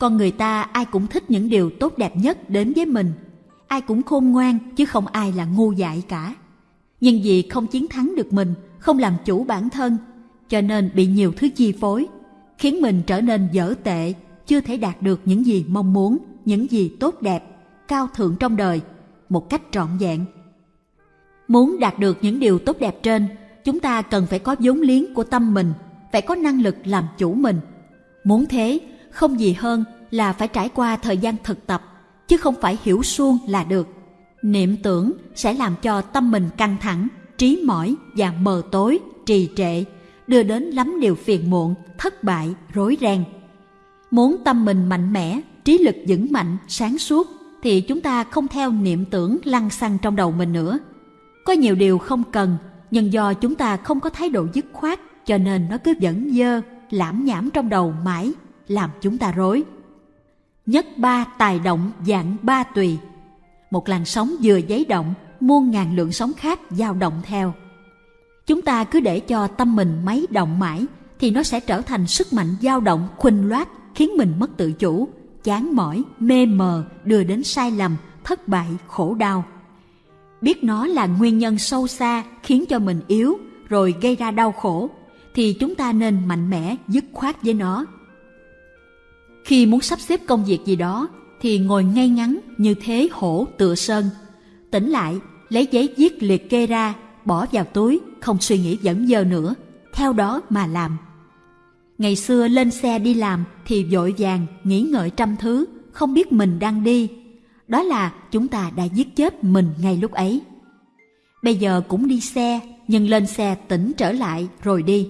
con người ta ai cũng thích những điều tốt đẹp nhất đến với mình. Ai cũng khôn ngoan, chứ không ai là ngu dại cả. Nhưng vì không chiến thắng được mình, không làm chủ bản thân, cho nên bị nhiều thứ chi phối, khiến mình trở nên dở tệ, chưa thể đạt được những gì mong muốn, những gì tốt đẹp, cao thượng trong đời, một cách trọn vẹn. Muốn đạt được những điều tốt đẹp trên, chúng ta cần phải có vốn liếng của tâm mình, phải có năng lực làm chủ mình. Muốn thế không gì hơn là phải trải qua thời gian thực tập, chứ không phải hiểu suông là được. Niệm tưởng sẽ làm cho tâm mình căng thẳng, trí mỏi và mờ tối, trì trệ, đưa đến lắm điều phiền muộn, thất bại, rối ren. Muốn tâm mình mạnh mẽ, trí lực vững mạnh, sáng suốt thì chúng ta không theo niệm tưởng lăng xăng trong đầu mình nữa. Có nhiều điều không cần, nhưng do chúng ta không có thái độ dứt khoát, cho nên nó cứ vẫn dơ, lãm nhảm trong đầu mãi làm chúng ta rối. Nhất ba tài động dạng ba tùy. Một làn sóng vừa giấy động, muôn ngàn lượng sóng khác dao động theo. Chúng ta cứ để cho tâm mình máy động mãi, thì nó sẽ trở thành sức mạnh dao động khuynh loát, khiến mình mất tự chủ, chán mỏi, mê mờ, đưa đến sai lầm, thất bại, khổ đau. Biết nó là nguyên nhân sâu xa khiến cho mình yếu, rồi gây ra đau khổ, thì chúng ta nên mạnh mẽ, dứt khoát với nó khi muốn sắp xếp công việc gì đó, thì ngồi ngay ngắn như thế hổ tựa sơn. Tỉnh lại, lấy giấy viết liệt kê ra, bỏ vào túi, không suy nghĩ dẫn dơ nữa. Theo đó mà làm. Ngày xưa lên xe đi làm thì vội vàng, nghĩ ngợi trăm thứ, không biết mình đang đi. Đó là chúng ta đã giết chết mình ngay lúc ấy. Bây giờ cũng đi xe, nhưng lên xe tỉnh trở lại rồi đi.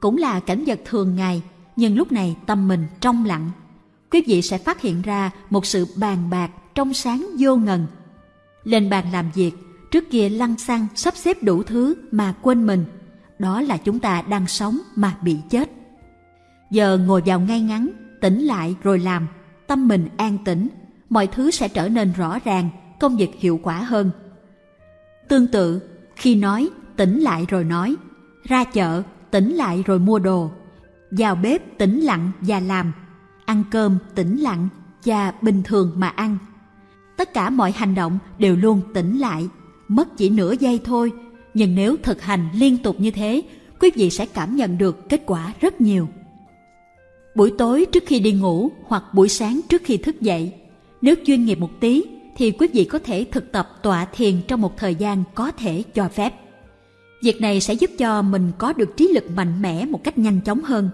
Cũng là cảnh vật thường ngày nhưng lúc này tâm mình trong lặng. Quý vị sẽ phát hiện ra một sự bàn bạc trong sáng vô ngần. Lên bàn làm việc, trước kia lăng xăng sắp xếp đủ thứ mà quên mình. Đó là chúng ta đang sống mà bị chết. Giờ ngồi vào ngay ngắn, tỉnh lại rồi làm, tâm mình an tĩnh. Mọi thứ sẽ trở nên rõ ràng, công việc hiệu quả hơn. Tương tự, khi nói tỉnh lại rồi nói, ra chợ, tỉnh lại rồi mua đồ vào bếp tĩnh lặng và làm. Ăn cơm tĩnh lặng và bình thường mà ăn. Tất cả mọi hành động đều luôn tĩnh lại. Mất chỉ nửa giây thôi. Nhưng nếu thực hành liên tục như thế, quý vị sẽ cảm nhận được kết quả rất nhiều. Buổi tối trước khi đi ngủ hoặc buổi sáng trước khi thức dậy, nếu chuyên nghiệp một tí thì quý vị có thể thực tập tọa thiền trong một thời gian có thể cho phép việc này sẽ giúp cho mình có được trí lực mạnh mẽ một cách nhanh chóng hơn.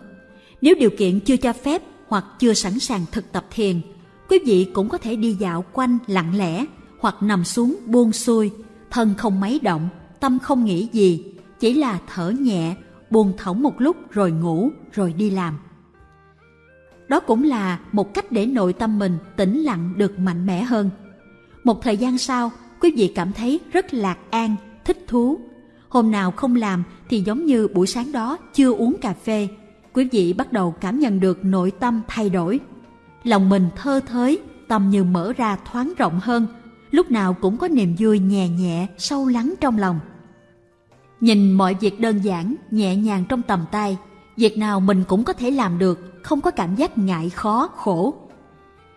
Nếu điều kiện chưa cho phép hoặc chưa sẵn sàng thực tập thiền, quý vị cũng có thể đi dạo quanh lặng lẽ hoặc nằm xuống buông xuôi, thân không mấy động, tâm không nghĩ gì, chỉ là thở nhẹ, buông thõng một lúc rồi ngủ, rồi đi làm. Đó cũng là một cách để nội tâm mình tĩnh lặng được mạnh mẽ hơn. Một thời gian sau, quý vị cảm thấy rất lạc an, thích thú hôm nào không làm thì giống như buổi sáng đó chưa uống cà phê, quý vị bắt đầu cảm nhận được nội tâm thay đổi. Lòng mình thơ thới, tâm như mở ra thoáng rộng hơn, lúc nào cũng có niềm vui nhẹ nhẹ sâu lắng trong lòng. Nhìn mọi việc đơn giản, nhẹ nhàng trong tầm tay, việc nào mình cũng có thể làm được, không có cảm giác ngại khó, khổ.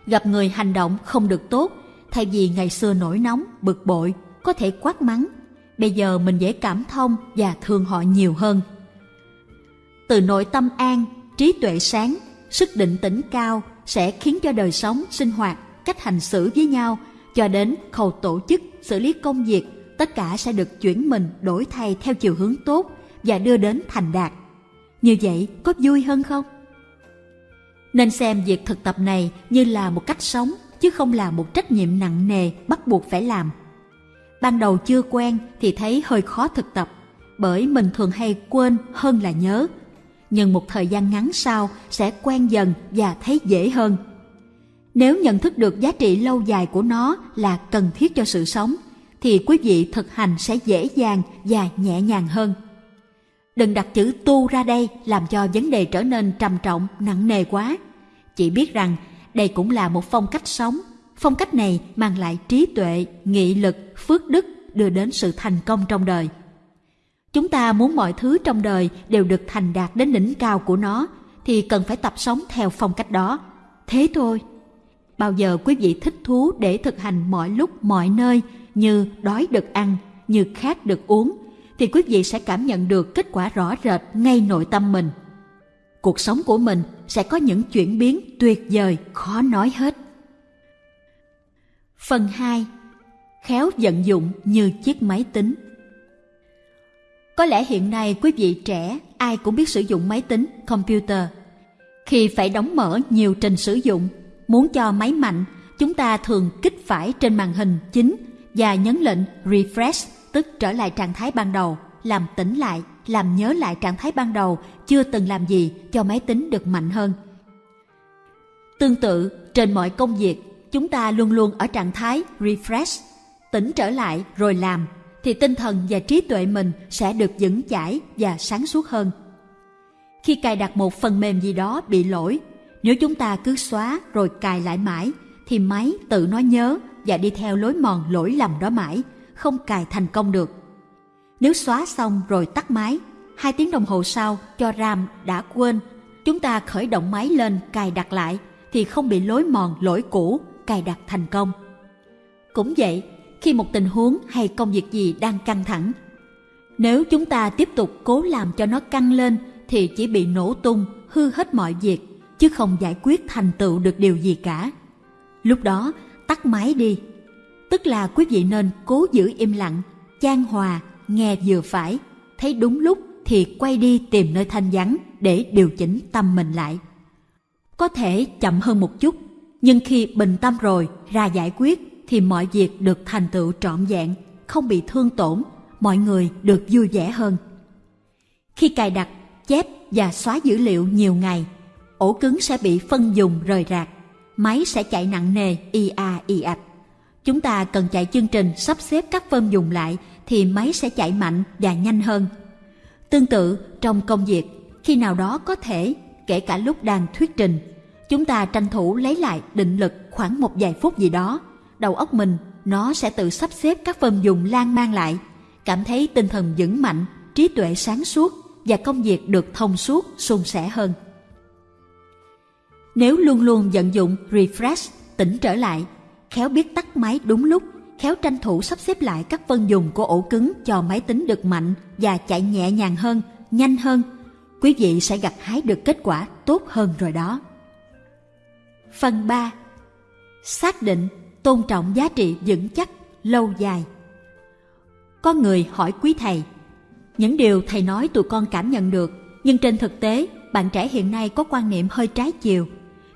Gặp người hành động không được tốt, thay vì ngày xưa nổi nóng, bực bội, có thể quát mắng bây giờ mình dễ cảm thông và thương họ nhiều hơn. Từ nội tâm an, trí tuệ sáng, sức định tĩnh cao sẽ khiến cho đời sống, sinh hoạt, cách hành xử với nhau cho đến khâu tổ chức, xử lý công việc, tất cả sẽ được chuyển mình đổi thay theo chiều hướng tốt và đưa đến thành đạt. Như vậy có vui hơn không? Nên xem việc thực tập này như là một cách sống, chứ không là một trách nhiệm nặng nề bắt buộc phải làm ban đầu chưa quen thì thấy hơi khó thực tập, bởi mình thường hay quên hơn là nhớ. Nhưng một thời gian ngắn sau sẽ quen dần và thấy dễ hơn. Nếu nhận thức được giá trị lâu dài của nó là cần thiết cho sự sống, thì quý vị thực hành sẽ dễ dàng và nhẹ nhàng hơn. Đừng đặt chữ tu ra đây làm cho vấn đề trở nên trầm trọng, nặng nề quá. Chỉ biết rằng đây cũng là một phong cách sống phong cách này mang lại trí tuệ nghị lực phước đức đưa đến sự thành công trong đời chúng ta muốn mọi thứ trong đời đều được thành đạt đến đỉnh cao của nó thì cần phải tập sống theo phong cách đó thế thôi. Bao giờ quý vị thích thú để thực hành mọi lúc mọi nơi như đói được ăn, như khát được uống, thì quý vị sẽ cảm nhận được kết quả rõ rệt ngay nội tâm mình. Cuộc sống của mình sẽ có những chuyển biến tuyệt vời khó nói hết. Phần 2. Khéo vận dụng như chiếc máy tính Có lẽ hiện nay quý vị trẻ ai cũng biết sử dụng máy tính, computer. Khi phải đóng mở nhiều trình sử dụng, muốn cho máy mạnh, chúng ta thường kích phải trên màn hình chính và nhấn lệnh refresh tức trở lại trạng thái ban đầu, làm tỉnh lại, làm nhớ lại trạng thái ban đầu chưa từng làm gì cho máy tính được mạnh hơn. Tương tự, trên mọi công việc, chúng ta luôn luôn ở trạng thái refresh, tỉnh trở lại rồi làm, thì tinh thần và trí tuệ mình sẽ được vững chãi và sáng suốt hơn. Khi cài đặt một phần mềm gì đó bị lỗi, nếu chúng ta cứ xóa rồi cài lại mãi, thì máy tự nó nhớ và đi theo lối mòn lỗi lầm đó mãi, không cài thành công được. Nếu xóa xong rồi tắt máy, hai tiếng đồng hồ sau cho RAM đã quên, chúng ta khởi động máy lên cài đặt lại thì không bị lối mòn lỗi cũ cài đặt thành công. Cũng vậy, khi một tình huống hay công việc gì đang căng thẳng, nếu chúng ta tiếp tục cố làm cho nó căng lên thì chỉ bị nổ tung, hư hết mọi việc, chứ không giải quyết thành tựu được điều gì cả. Lúc đó, tắt máy đi. Tức là quý vị nên cố giữ im lặng, chan hòa, nghe vừa phải, thấy đúng lúc thì quay đi tìm nơi thanh vắng để điều chỉnh tâm mình lại. Có thể chậm hơn một chút, nhưng khi bình tâm rồi ra giải quyết thì mọi việc được thành tựu trọn vẹn, không bị thương tổn, mọi người được vui vẻ hơn. Khi cài đặt, chép và xóa dữ liệu nhiều ngày, ổ cứng sẽ bị phân dùng rời rạc, máy sẽ chạy nặng nề i a i ạch. Chúng ta cần chạy chương trình sắp xếp các phân dùng lại thì máy sẽ chạy mạnh và nhanh hơn. Tương tự, trong công việc, khi nào đó có thể, kể cả lúc đang thuyết trình, chúng ta tranh thủ lấy lại định lực khoảng một vài phút gì đó. Đầu óc mình, nó sẽ tự sắp xếp các phần dùng lan mang lại, cảm thấy tinh thần vững mạnh, trí tuệ sáng suốt và công việc được thông suốt, suôn sẻ hơn. Nếu luôn luôn vận dụng refresh, tỉnh trở lại, khéo biết tắt máy đúng lúc khéo tranh thủ sắp xếp lại các phân dùng của ổ cứng cho máy tính được mạnh và chạy nhẹ nhàng hơn, nhanh hơn, quý vị sẽ gặt hái được kết quả tốt hơn rồi đó. Phần 3. Xác định, tôn trọng giá trị vững chắc, lâu dài. Có người hỏi quý thầy, những điều thầy nói tụi con cảm nhận được, nhưng trên thực tế, bạn trẻ hiện nay có quan niệm hơi trái chiều.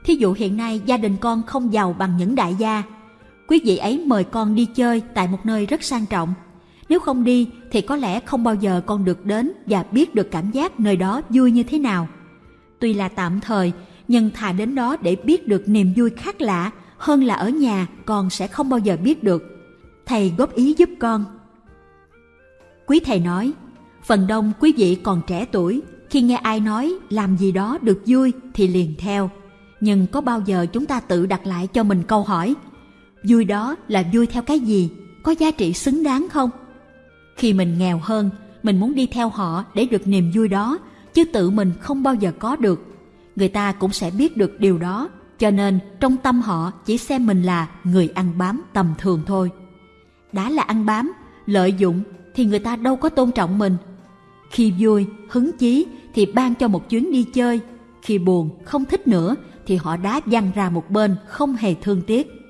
Thí dụ hiện nay gia đình con không giàu bằng những đại gia, quý vị ấy mời con đi chơi tại một nơi rất sang trọng. Nếu không đi thì có lẽ không bao giờ con được đến và biết được cảm giác nơi đó vui như thế nào. Tuy là tạm thời, nhưng thà đến đó để biết được niềm vui khác lạ hơn là ở nhà con sẽ không bao giờ biết được. Thầy góp ý giúp con. Quý thầy nói, phần đông quý vị còn trẻ tuổi, khi nghe ai nói làm gì đó được vui thì liền theo. Nhưng có bao giờ chúng ta tự đặt lại cho mình câu hỏi vui đó là vui theo cái gì có giá trị xứng đáng không khi mình nghèo hơn mình muốn đi theo họ để được niềm vui đó chứ tự mình không bao giờ có được người ta cũng sẽ biết được điều đó cho nên trong tâm họ chỉ xem mình là người ăn bám tầm thường thôi đã là ăn bám lợi dụng thì người ta đâu có tôn trọng mình khi vui hứng chí thì ban cho một chuyến đi chơi khi buồn không thích nữa thì họ đá văng ra một bên không hề thương tiếc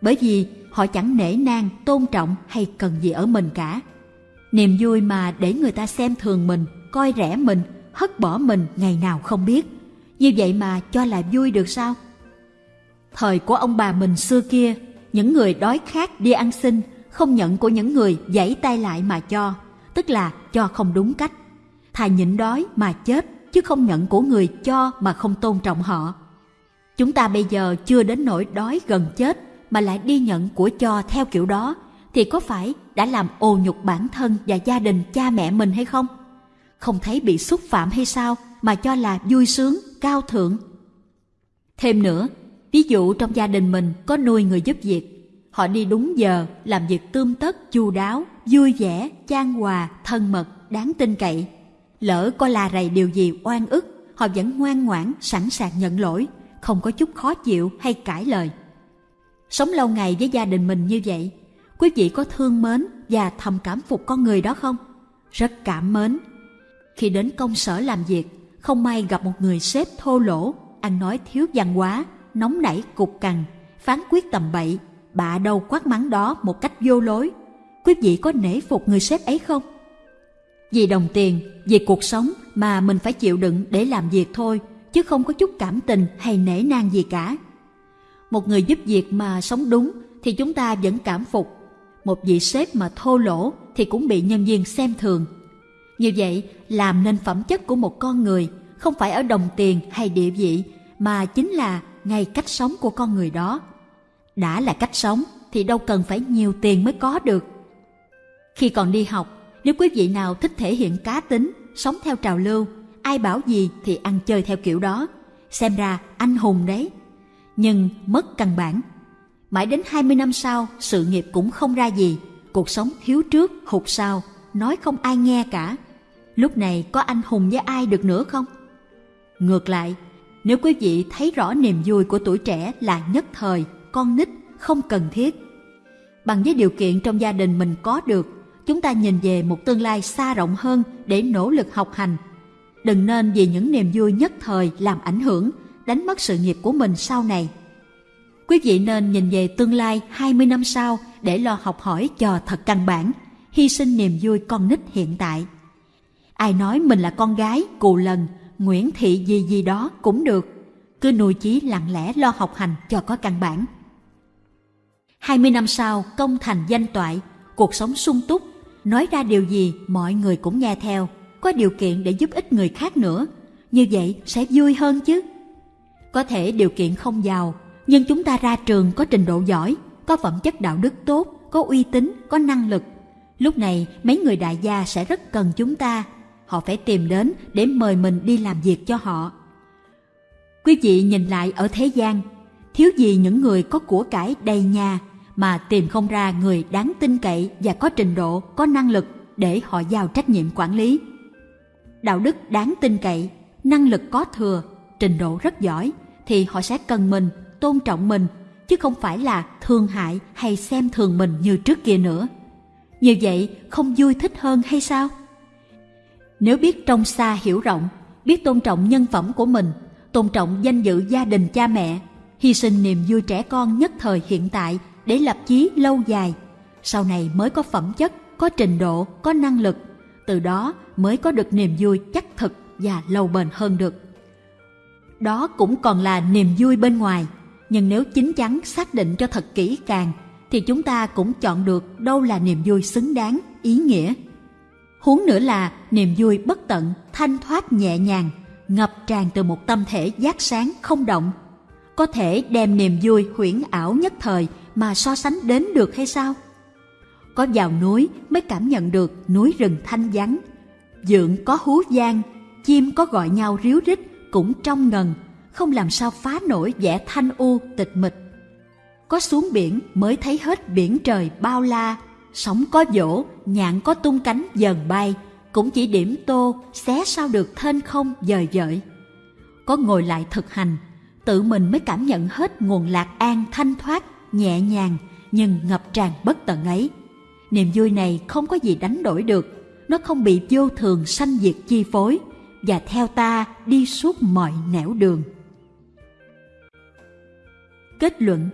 bởi vì họ chẳng nể nang, tôn trọng hay cần gì ở mình cả. Niềm vui mà để người ta xem thường mình, coi rẻ mình, hất bỏ mình ngày nào không biết. Như vậy mà cho là vui được sao? Thời của ông bà mình xưa kia, những người đói khát đi ăn xin, không nhận của những người giãy tay lại mà cho, tức là cho không đúng cách. Thà nhịn đói mà chết, chứ không nhận của người cho mà không tôn trọng họ. Chúng ta bây giờ chưa đến nỗi đói gần chết mà lại đi nhận của cho theo kiểu đó thì có phải đã làm ô nhục bản thân và gia đình cha mẹ mình hay không? Không thấy bị xúc phạm hay sao mà cho là vui sướng, cao thượng? Thêm nữa, ví dụ trong gia đình mình có nuôi người giúp việc, họ đi đúng giờ, làm việc tươm tất, chu đáo, vui vẻ, chan hòa, thân mật, đáng tin cậy. Lỡ có la rầy điều gì oan ức, họ vẫn ngoan ngoãn, sẵn sàng nhận lỗi, không có chút khó chịu hay cãi lời. Sống lâu ngày với gia đình mình như vậy, quý vị có thương mến và thầm cảm phục con người đó không? Rất cảm mến. Khi đến công sở làm việc, không may gặp một người sếp thô lỗ, ăn nói thiếu văn hóa, nóng nảy cục cằn, phán quyết tầm bậy, bạ đâu quát mắng đó một cách vô lối. Quý vị có nể phục người sếp ấy không? Vì đồng tiền, vì cuộc sống mà mình phải chịu đựng để làm việc thôi, chứ không có chút cảm tình hay nể nang gì cả. Một người giúp việc mà sống đúng thì chúng ta vẫn cảm phục. Một vị sếp mà thô lỗ thì cũng bị nhân viên xem thường. Như vậy, làm nên phẩm chất của một con người không phải ở đồng tiền hay địa vị mà chính là ngay cách sống của con người đó. Đã là cách sống thì đâu cần phải nhiều tiền mới có được. Khi còn đi học, nếu quý vị nào thích thể hiện cá tính, sống theo trào lưu, ai bảo gì thì ăn chơi theo kiểu đó, xem ra anh hùng đấy. Nhưng mất căn bản. Mãi đến 20 năm sau, sự nghiệp cũng không ra gì, cuộc sống thiếu trước, hụt sau, nói không ai nghe cả. Lúc này có anh hùng với ai được nữa không? Ngược lại, nếu quý vị thấy rõ niềm vui của tuổi trẻ là nhất thời, con nít, không cần thiết. Bằng với điều kiện trong gia đình mình có được, chúng ta nhìn về một tương lai xa rộng hơn để nỗ lực học hành. Đừng nên vì những niềm vui nhất thời làm ảnh hưởng, đánh mất sự nghiệp của mình sau này. Quý vị nên nhìn về tương lai 20 năm sau để lo học hỏi cho thật căn bản, hy sinh niềm vui con nít hiện tại. Ai nói mình là con gái, cù lần, Nguyễn Thị gì gì đó cũng được. Cứ nuôi chí lặng lẽ lo học hành cho có căn bản. 20 năm sau công thành danh toại, cuộc sống sung túc, nói ra điều gì mọi người cũng nghe theo, có điều kiện để giúp ích người khác nữa. Như vậy sẽ vui hơn chứ. Có thể điều kiện không giàu, nhưng chúng ta ra trường có trình độ giỏi, có phẩm chất đạo đức tốt, có uy tín, có năng lực. Lúc này mấy người đại gia sẽ rất cần chúng ta họ phải tìm đến để mời mình đi làm việc cho họ. Quý vị nhìn lại ở thế gian, thiếu gì những người có của cải đầy nhà mà tìm không ra người đáng tin cậy và có trình độ, có năng lực để họ giao trách nhiệm quản lý. Đạo đức đáng tin cậy, năng lực có thừa, trình độ rất giỏi thì họ sẽ cần mình, tôn trọng mình chứ không phải là thương hại hay xem thường mình như trước kia nữa. Như vậy không vui thích hơn hay sao? Nếu biết trong xa hiểu rộng, biết tôn trọng nhân phẩm của mình, tôn trọng danh dự gia đình cha mẹ, hy sinh niềm vui trẻ con nhất thời hiện tại để lập chí lâu dài, sau này mới có phẩm chất, có trình độ, có năng lực, từ đó mới có được niềm vui chắc thực và lâu bền hơn được. Đó cũng còn là niềm vui bên ngoài, nhưng nếu chính chắn xác định cho thật kỹ càng thì chúng ta cũng chọn được đâu là niềm vui xứng đáng, ý nghĩa huống nữa là niềm vui bất tận, thanh thoát nhẹ nhàng, ngập tràn từ một tâm thể giác sáng không động. Có thể đem niềm vui huyễn ảo nhất thời mà so sánh đến được hay sao? Có vào núi mới cảm nhận được núi rừng thanh vắng. Dượng có hú vang, chim có gọi nhau ríu rít cũng trong ngần, không làm sao phá nổi vẻ thanh u tịch mịch. Có xuống biển mới thấy hết biển trời bao la sóng có dỗ, nhạn có tung cánh dần bay, cũng chỉ điểm tô, xé sao được thên không dời dợi. Có ngồi lại thực hành, tự mình mới cảm nhận hết nguồn lạc an thanh thoát, nhẹ nhàng, nhưng ngập tràn bất tận ấy. Niềm vui này không có gì đánh đổi được, nó không bị vô thường sanh diệt chi phối, và theo ta đi suốt mọi nẻo đường. Kết luận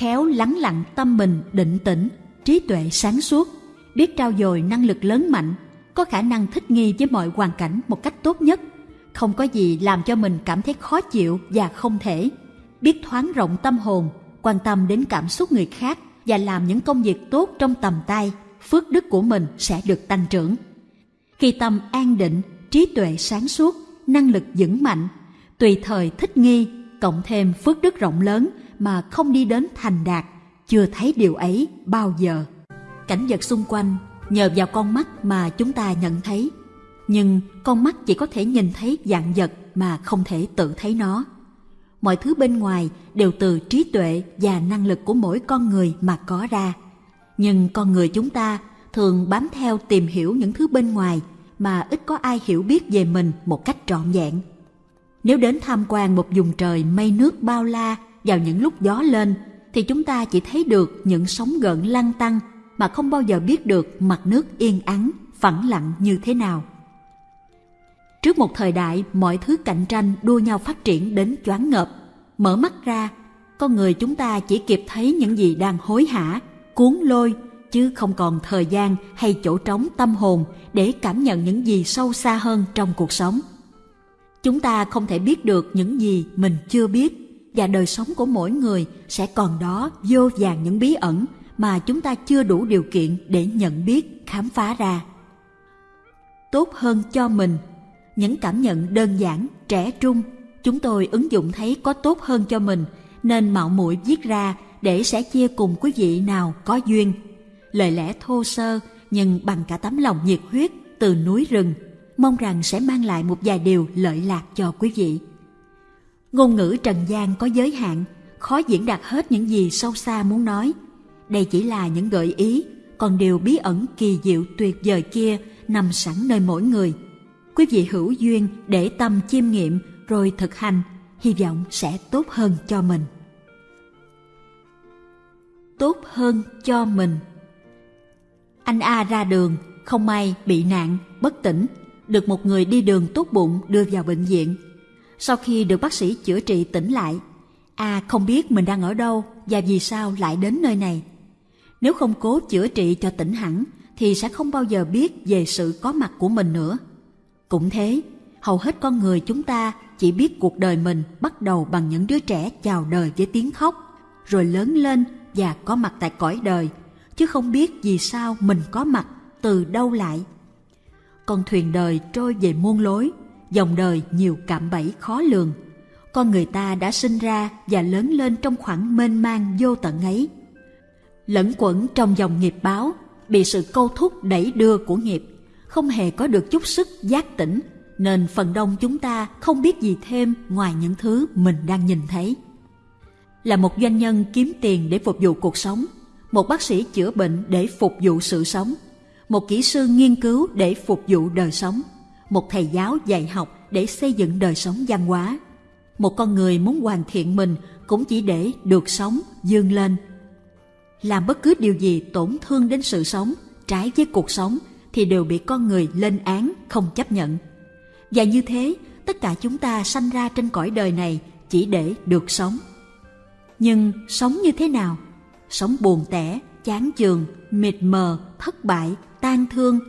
khéo lắng lặng tâm mình định tĩnh, trí tuệ sáng suốt, biết trao dồi năng lực lớn mạnh, có khả năng thích nghi với mọi hoàn cảnh một cách tốt nhất, không có gì làm cho mình cảm thấy khó chịu và không thể, biết thoáng rộng tâm hồn, quan tâm đến cảm xúc người khác và làm những công việc tốt trong tầm tay, phước đức của mình sẽ được tăng trưởng. Khi tâm an định, trí tuệ sáng suốt, năng lực vững mạnh, tùy thời thích nghi, cộng thêm phước đức rộng lớn mà không đi đến thành đạt, chưa thấy điều ấy bao giờ. Cảnh vật xung quanh nhờ vào con mắt mà chúng ta nhận thấy. Nhưng con mắt chỉ có thể nhìn thấy dạng vật mà không thể tự thấy nó. Mọi thứ bên ngoài đều từ trí tuệ và năng lực của mỗi con người mà có ra. Nhưng con người chúng ta thường bám theo tìm hiểu những thứ bên ngoài mà ít có ai hiểu biết về mình một cách trọn vẹn. Nếu đến tham quan một vùng trời mây nước bao la vào những lúc gió lên, thì chúng ta chỉ thấy được những sóng gợn lăn tăng mà không bao giờ biết được mặt nước yên ắng, phẳng lặng như thế nào. Trước một thời đại mọi thứ cạnh tranh đua nhau phát triển đến choáng ngợp, mở mắt ra, con người chúng ta chỉ kịp thấy những gì đang hối hả, cuốn lôi, chứ không còn thời gian hay chỗ trống tâm hồn để cảm nhận những gì sâu xa hơn trong cuộc sống. Chúng ta không thể biết được những gì mình chưa biết và đời sống của mỗi người sẽ còn đó vô vàng những bí ẩn mà chúng ta chưa đủ điều kiện để nhận biết, khám phá ra. Tốt hơn cho mình, những cảm nhận đơn giản, trẻ trung, chúng tôi ứng dụng thấy có tốt hơn cho mình nên mạo muội viết ra để sẽ chia cùng quý vị nào có duyên. Lời lẽ thô sơ nhưng bằng cả tấm lòng nhiệt huyết từ núi rừng, mong rằng sẽ mang lại một vài điều lợi lạc cho quý vị. Ngôn ngữ trần gian có giới hạn, khó diễn đạt hết những gì sâu xa muốn nói. Đây chỉ là những gợi ý, còn điều bí ẩn kỳ diệu tuyệt vời kia nằm sẵn nơi mỗi người. Quý vị hữu duyên để tâm chiêm nghiệm rồi thực hành, hy vọng sẽ tốt hơn cho mình. Tốt hơn cho mình Anh A ra đường, không may bị nạn, bất tỉnh, được một người đi đường tốt bụng đưa vào bệnh viện sau khi được bác sĩ chữa trị tỉnh lại, A không biết mình đang ở đâu và vì sao lại đến nơi này. Nếu không cố chữa trị cho tỉnh hẳn thì sẽ không bao giờ biết về sự có mặt của mình nữa. Cũng thế, hầu hết con người chúng ta chỉ biết cuộc đời mình bắt đầu bằng những đứa trẻ chào đời với tiếng khóc, rồi lớn lên và có mặt tại cõi đời, chứ không biết vì sao mình có mặt từ đâu lại. Con thuyền đời trôi về muôn lối, dòng đời nhiều cạm bẫy khó lường. Con người ta đã sinh ra và lớn lên trong khoảng mênh mang vô tận ấy. Lẫn quẩn trong dòng nghiệp báo, bị sự câu thúc đẩy đưa của nghiệp, không hề có được chút sức giác tỉnh, nên phần đông chúng ta không biết gì thêm ngoài những thứ mình đang nhìn thấy. Là một doanh nhân kiếm tiền để phục vụ cuộc sống, một bác sĩ chữa bệnh để phục vụ sự sống, một kỹ sư nghiên cứu để phục vụ đời sống một thầy giáo dạy học để xây dựng đời sống văn hóa. Một con người muốn hoàn thiện mình cũng chỉ để được sống, dương lên. Làm bất cứ điều gì tổn thương đến sự sống, trái với cuộc sống thì đều bị con người lên án, không chấp nhận. Và như thế, tất cả chúng ta sanh ra trên cõi đời này chỉ để được sống. Nhưng sống như thế nào? Sống buồn tẻ, chán chường, mệt mờ, thất bại, tan thương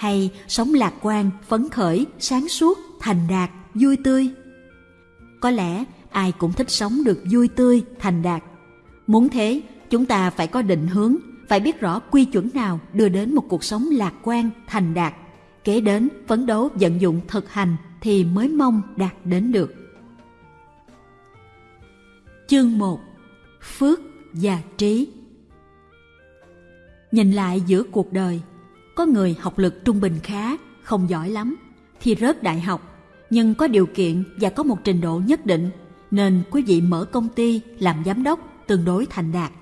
hay sống lạc quan, phấn khởi, sáng suốt, thành đạt, vui tươi? Có lẽ ai cũng thích sống được vui tươi, thành đạt. Muốn thế, chúng ta phải có định hướng, phải biết rõ quy chuẩn nào đưa đến một cuộc sống lạc quan, thành đạt. Kế đến, phấn đấu vận dụng thực hành thì mới mong đạt đến được. Chương 1 Phước và trí Nhìn lại giữa cuộc đời, có người học lực trung bình khá, không giỏi lắm, thì rớt đại học, nhưng có điều kiện và có một trình độ nhất định, nên quý vị mở công ty làm giám đốc tương đối thành đạt.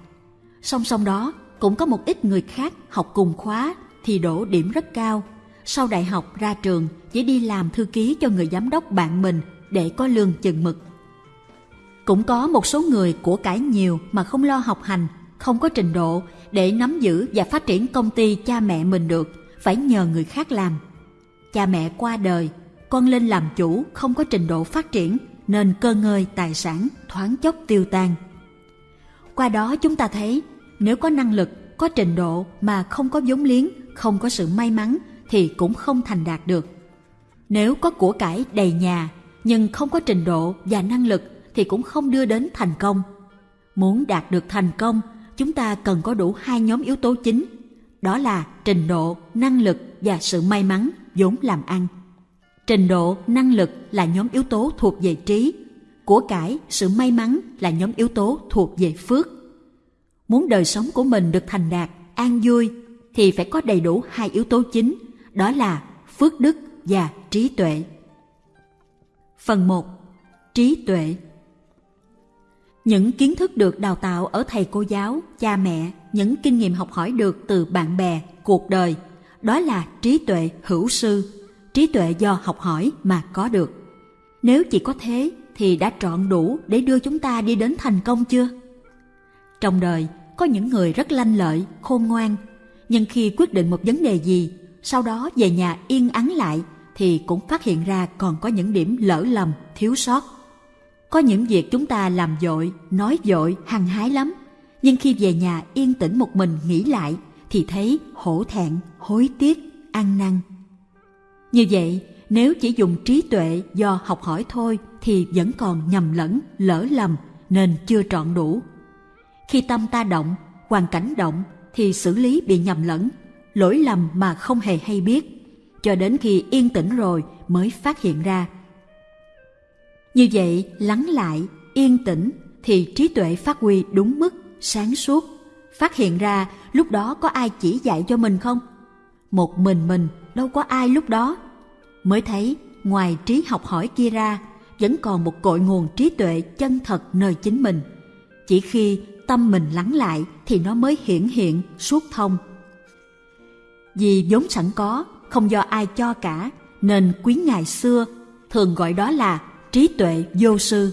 Song song đó, cũng có một ít người khác học cùng khóa thì đổ điểm rất cao. Sau đại học ra trường chỉ đi làm thư ký cho người giám đốc bạn mình để có lương chừng mực. Cũng có một số người của cải nhiều mà không lo học hành không có trình độ để nắm giữ và phát triển công ty cha mẹ mình được, phải nhờ người khác làm. Cha mẹ qua đời, con lên làm chủ không có trình độ phát triển nên cơ ngơi tài sản thoáng chốc tiêu tan. Qua đó chúng ta thấy nếu có năng lực, có trình độ mà không có vốn liếng, không có sự may mắn thì cũng không thành đạt được. Nếu có của cải đầy nhà nhưng không có trình độ và năng lực thì cũng không đưa đến thành công. Muốn đạt được thành công chúng ta cần có đủ hai nhóm yếu tố chính, đó là trình độ, năng lực và sự may mắn vốn làm ăn. Trình độ, năng lực là nhóm yếu tố thuộc về trí, của cải, sự may mắn là nhóm yếu tố thuộc về phước. Muốn đời sống của mình được thành đạt, an vui thì phải có đầy đủ hai yếu tố chính, đó là phước đức và trí tuệ. Phần 1. Trí tuệ những kiến thức được đào tạo ở thầy cô giáo, cha mẹ, những kinh nghiệm học hỏi được từ bạn bè, cuộc đời, đó là trí tuệ hữu sư, trí tuệ do học hỏi mà có được. Nếu chỉ có thế thì đã trọn đủ để đưa chúng ta đi đến thành công chưa? Trong đời có những người rất lanh lợi, khôn ngoan, nhưng khi quyết định một vấn đề gì, sau đó về nhà yên ắng lại thì cũng phát hiện ra còn có những điểm lỡ lầm, thiếu sót. Có những việc chúng ta làm dội, nói dội, hăng hái lắm, nhưng khi về nhà yên tĩnh một mình nghĩ lại thì thấy hổ thẹn, hối tiếc, ăn năn. Như vậy, nếu chỉ dùng trí tuệ do học hỏi thôi thì vẫn còn nhầm lẫn, lỡ lầm nên chưa trọn đủ. Khi tâm ta động, hoàn cảnh động thì xử lý bị nhầm lẫn, lỗi lầm mà không hề hay biết, cho đến khi yên tĩnh rồi mới phát hiện ra. Như vậy, lắng lại, yên tĩnh thì trí tuệ phát huy đúng mức, sáng suốt. Phát hiện ra lúc đó có ai chỉ dạy cho mình không? Một mình mình, đâu có ai lúc đó. Mới thấy, ngoài trí học hỏi kia ra, vẫn còn một cội nguồn trí tuệ chân thật nơi chính mình. Chỉ khi tâm mình lắng lại thì nó mới hiển hiện, suốt thông. Vì vốn sẵn có, không do ai cho cả, nên quý ngài xưa thường gọi đó là trí tuệ vô sư,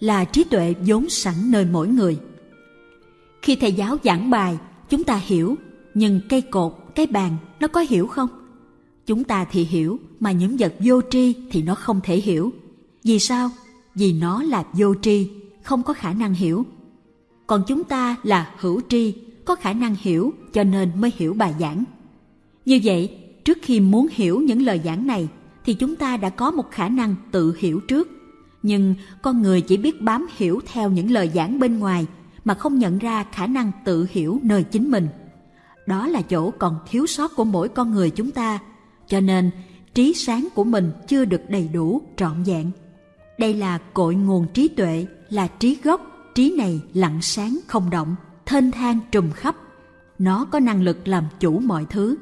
là trí tuệ vốn sẵn nơi mỗi người. Khi thầy giáo giảng bài, chúng ta hiểu, nhưng cây cột, cái bàn, nó có hiểu không? Chúng ta thì hiểu, mà những vật vô tri thì nó không thể hiểu. Vì sao? Vì nó là vô tri, không có khả năng hiểu còn chúng ta là hữu tri có khả năng hiểu cho nên mới hiểu bài giảng như vậy trước khi muốn hiểu những lời giảng này thì chúng ta đã có một khả năng tự hiểu trước nhưng con người chỉ biết bám hiểu theo những lời giảng bên ngoài mà không nhận ra khả năng tự hiểu nơi chính mình đó là chỗ còn thiếu sót của mỗi con người chúng ta cho nên trí sáng của mình chưa được đầy đủ trọn vẹn đây là cội nguồn trí tuệ là trí gốc trí này lặng sáng không động, thênh thang trùm khắp. Nó có năng lực làm chủ mọi thứ.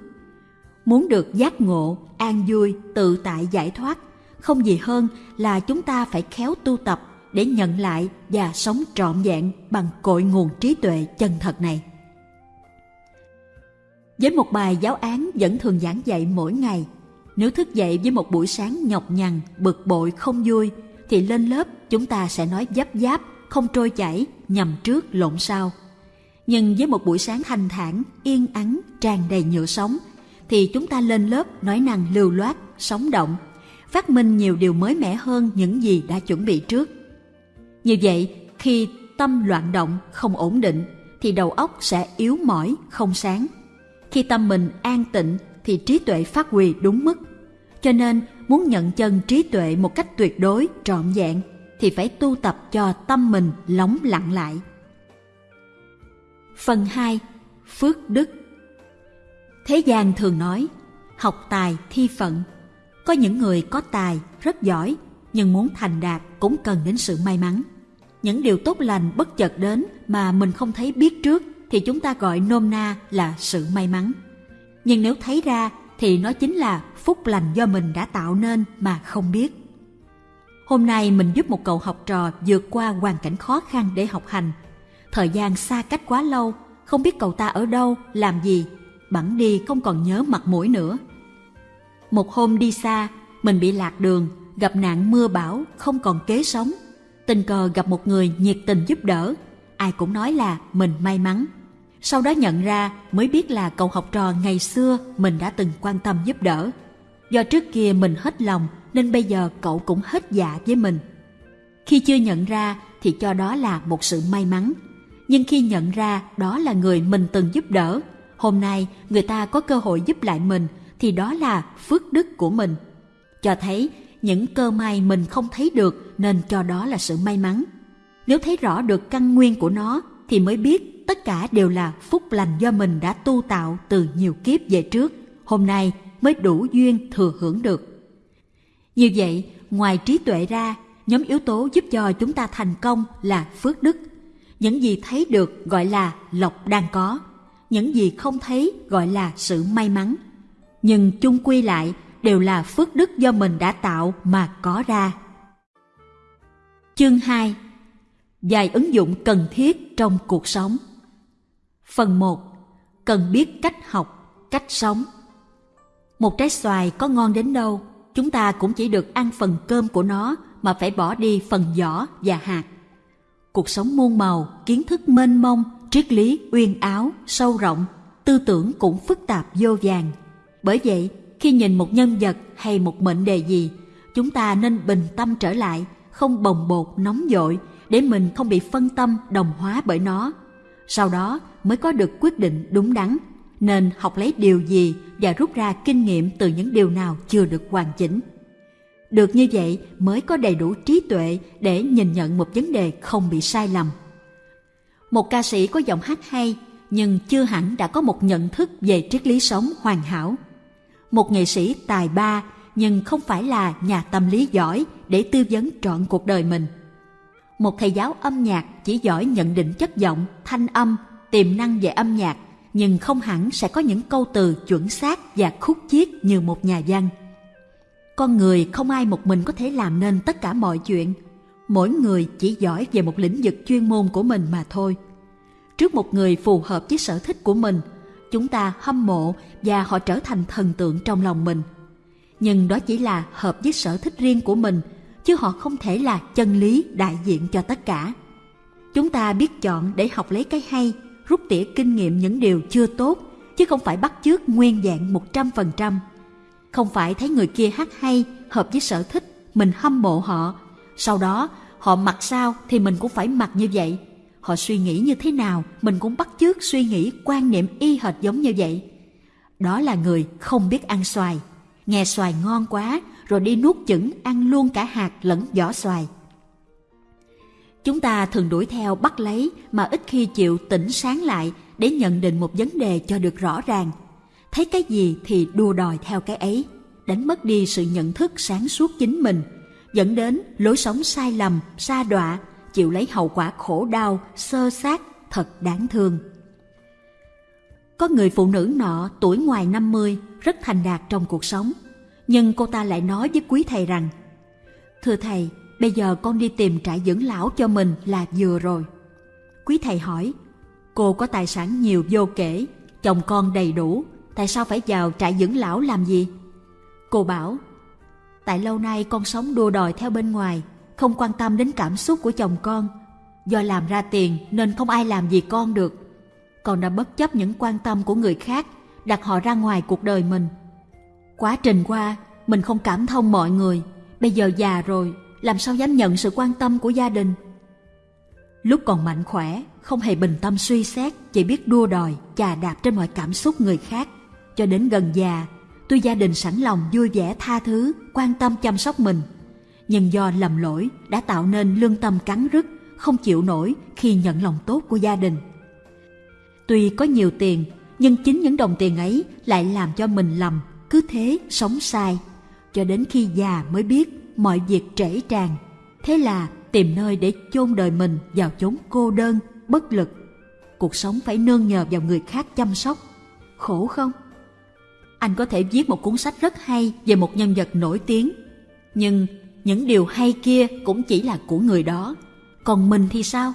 Muốn được giác ngộ, an vui, tự tại giải thoát, không gì hơn là chúng ta phải khéo tu tập để nhận lại và sống trọn vẹn bằng cội nguồn trí tuệ chân thật này. Với một bài giáo án vẫn thường giảng dạy mỗi ngày, nếu thức dậy với một buổi sáng nhọc nhằn, bực bội, không vui, thì lên lớp chúng ta sẽ nói dấp giáp không trôi chảy, nhầm trước lộn sau. Nhưng với một buổi sáng thanh thản, yên ắng, tràn đầy nhựa sống, thì chúng ta lên lớp nói năng lưu loát, sống động, phát minh nhiều điều mới mẻ hơn những gì đã chuẩn bị trước. Như vậy, khi tâm loạn động, không ổn định, thì đầu óc sẽ yếu mỏi, không sáng. Khi tâm mình an tịnh, thì trí tuệ phát huy đúng mức. Cho nên, muốn nhận chân trí tuệ một cách tuyệt đối, trọn vẹn, thì phải tu tập cho tâm mình lóng lặng lại. Phần 2. Phước đức Thế gian thường nói, học tài thi phận. Có những người có tài, rất giỏi, nhưng muốn thành đạt cũng cần đến sự may mắn. Những điều tốt lành bất chợt đến mà mình không thấy biết trước thì chúng ta gọi nôm na là sự may mắn. Nhưng nếu thấy ra thì nó chính là phúc lành do mình đã tạo nên mà không biết. Hôm nay mình giúp một cậu học trò vượt qua hoàn cảnh khó khăn để học hành. Thời gian xa cách quá lâu, không biết cậu ta ở đâu, làm gì, bẵng đi không còn nhớ mặt mũi nữa. Một hôm đi xa, mình bị lạc đường, gặp nạn mưa bão, không còn kế sống. Tình cờ gặp một người nhiệt tình giúp đỡ, ai cũng nói là mình may mắn. Sau đó nhận ra mới biết là cậu học trò ngày xưa mình đã từng quan tâm giúp đỡ. Do trước kia mình hết lòng nên bây giờ cậu cũng hết dạ với mình. Khi chưa nhận ra thì cho đó là một sự may mắn. Nhưng khi nhận ra đó là người mình từng giúp đỡ, hôm nay người ta có cơ hội giúp lại mình thì đó là phước đức của mình. Cho thấy những cơ may mình không thấy được nên cho đó là sự may mắn. Nếu thấy rõ được căn nguyên của nó thì mới biết tất cả đều là phúc lành do mình đã tu tạo từ nhiều kiếp về trước. Hôm nay mới đủ duyên thừa hưởng được. Như vậy, ngoài trí tuệ ra, nhóm yếu tố giúp cho chúng ta thành công là phước đức. Những gì thấy được gọi là lộc đang có, những gì không thấy gọi là sự may mắn. Nhưng chung quy lại đều là phước đức do mình đã tạo mà có ra. Chương 2 Vài ứng dụng cần thiết trong cuộc sống Phần 1 Cần biết cách học, cách sống Một trái xoài có ngon đến đâu chúng ta cũng chỉ được ăn phần cơm của nó mà phải bỏ đi phần vỏ và hạt. Cuộc sống muôn màu, kiến thức mênh mông, triết lý uyên áo, sâu rộng, tư tưởng cũng phức tạp vô vàng. Bởi vậy, khi nhìn một nhân vật hay một mệnh đề gì, chúng ta nên bình tâm trở lại, không bồng bột nóng dội để mình không bị phân tâm đồng hóa bởi nó. Sau đó mới có được quyết định đúng đắn, nên học lấy điều gì và rút ra kinh nghiệm từ những điều nào chưa được hoàn chỉnh. Được như vậy mới có đầy đủ trí tuệ để nhìn nhận một vấn đề không bị sai lầm. Một ca sĩ có giọng hát hay nhưng chưa hẳn đã có một nhận thức về triết lý sống hoàn hảo. Một nghệ sĩ tài ba nhưng không phải là nhà tâm lý giỏi để tư vấn trọn cuộc đời mình. Một thầy giáo âm nhạc chỉ giỏi nhận định chất giọng, thanh âm, tiềm năng về âm nhạc nhưng không hẳn sẽ có những câu từ chuẩn xác và khúc chiết như một nhà văn. Con người không ai một mình có thể làm nên tất cả mọi chuyện. Mỗi người chỉ giỏi về một lĩnh vực chuyên môn của mình mà thôi. Trước một người phù hợp với sở thích của mình, chúng ta hâm mộ và họ trở thành thần tượng trong lòng mình. Nhưng đó chỉ là hợp với sở thích riêng của mình, chứ họ không thể là chân lý đại diện cho tất cả. Chúng ta biết chọn để học lấy cái hay, rút tỉa kinh nghiệm những điều chưa tốt, chứ không phải bắt chước nguyên dạng một trăm phần trăm không phải thấy người kia hát hay, hợp với sở thích, mình hâm mộ họ. Sau đó, họ mặc sao thì mình cũng phải mặc như vậy. Họ suy nghĩ như thế nào, mình cũng bắt chước suy nghĩ quan niệm y hệt giống như vậy. Đó là người không biết ăn xoài. Nghe xoài ngon quá, rồi đi nuốt chửng ăn luôn cả hạt lẫn vỏ xoài. Chúng ta thường đuổi theo bắt lấy mà ít khi chịu tỉnh sáng lại để nhận định một vấn đề cho được rõ ràng – thấy cái gì thì đua đòi theo cái ấy, đánh mất đi sự nhận thức sáng suốt chính mình, dẫn đến lối sống sai lầm, xa đọa, chịu lấy hậu quả khổ đau, sơ sát, thật đáng thương. Có người phụ nữ nọ tuổi ngoài 50 rất thành đạt trong cuộc sống, nhưng cô ta lại nói với quý thầy rằng Thưa thầy, bây giờ con đi tìm trại dưỡng lão cho mình là vừa rồi. Quý thầy hỏi, cô có tài sản nhiều vô kể, chồng con đầy đủ, tại sao phải vào trại dưỡng lão làm gì? Cô bảo, tại lâu nay con sống đua đòi theo bên ngoài, không quan tâm đến cảm xúc của chồng con. Do làm ra tiền nên không ai làm gì con được. Con đã bất chấp những quan tâm của người khác, đặt họ ra ngoài cuộc đời mình. Quá trình qua, mình không cảm thông mọi người. Bây giờ già rồi, làm sao dám nhận sự quan tâm của gia đình? Lúc còn mạnh khỏe, không hề bình tâm suy xét, chỉ biết đua đòi, chà đạp trên mọi cảm xúc người khác cho đến gần già, tôi gia đình sẵn lòng vui vẻ tha thứ, quan tâm chăm sóc mình. Nhưng do lầm lỗi đã tạo nên lương tâm cắn rứt, không chịu nổi khi nhận lòng tốt của gia đình. Tuy có nhiều tiền, nhưng chính những đồng tiền ấy lại làm cho mình lầm, cứ thế sống sai. Cho đến khi già mới biết mọi việc trễ tràn. Thế là tìm nơi để chôn đời mình vào chốn cô đơn, bất lực. Cuộc sống phải nương nhờ vào người khác chăm sóc. Khổ không? anh có thể viết một cuốn sách rất hay về một nhân vật nổi tiếng. Nhưng những điều hay kia cũng chỉ là của người đó. Còn mình thì sao?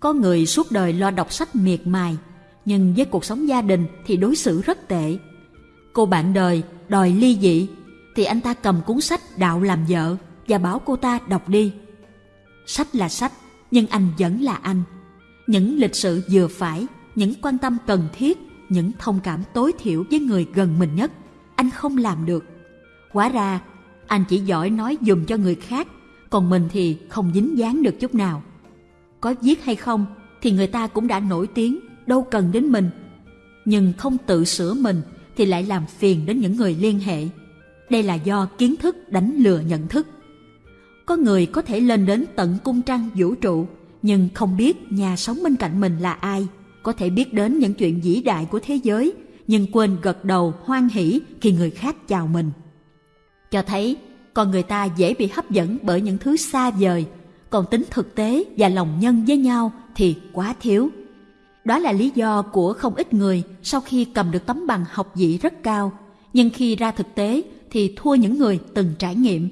Có người suốt đời lo đọc sách miệt mài, nhưng với cuộc sống gia đình thì đối xử rất tệ. Cô bạn đời đòi ly dị, thì anh ta cầm cuốn sách đạo làm vợ và bảo cô ta đọc đi. Sách là sách, nhưng anh vẫn là anh. Những lịch sự vừa phải, những quan tâm cần thiết những thông cảm tối thiểu với người gần mình nhất anh không làm được Quá ra anh chỉ giỏi nói dùm cho người khác, còn mình thì không dính dáng được chút nào. Có viết hay không thì người ta cũng đã nổi tiếng, đâu cần đến mình. Nhưng không tự sửa mình thì lại làm phiền đến những người liên hệ. Đây là do kiến thức đánh lừa nhận thức. Có người có thể lên đến tận cung trăng vũ trụ, nhưng không biết nhà sống bên cạnh mình là ai. Có thể biết đến những chuyện vĩ đại của thế giới, nhưng quên gật đầu hoan hỷ khi người khác chào mình cho thấy con người ta dễ bị hấp dẫn bởi những thứ xa vời. Còn tính thực tế và lòng nhân với nhau thì quá thiếu. Đó là lý do của không ít người sau khi cầm được tấm bằng học vị rất cao nhưng khi ra thực tế thì thua những người từng trải nghiệm.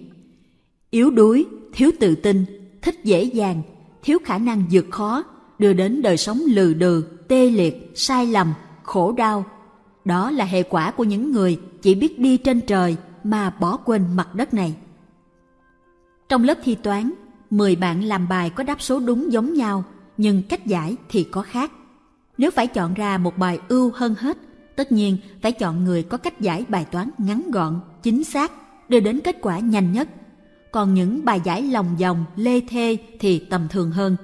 Yếu đuối thiếu tự tin thích dễ dàng thiếu khả năng vượt khó đưa đến đời sống lừ đừ, tê liệt, sai lầm, khổ đau. Đó là hệ quả của những người chỉ biết đi trên trời mà bỏ quên mặt đất này. Trong lớp thi toán, 10 bạn làm bài có đáp số đúng giống nhau, nhưng cách giải thì có khác. Nếu phải chọn ra một bài ưu hơn hết, tất nhiên phải chọn người có cách giải bài toán ngắn gọn, chính xác, đưa đến kết quả nhanh nhất. Còn những bài giải lòng vòng, lê thê thì tầm thường hơn.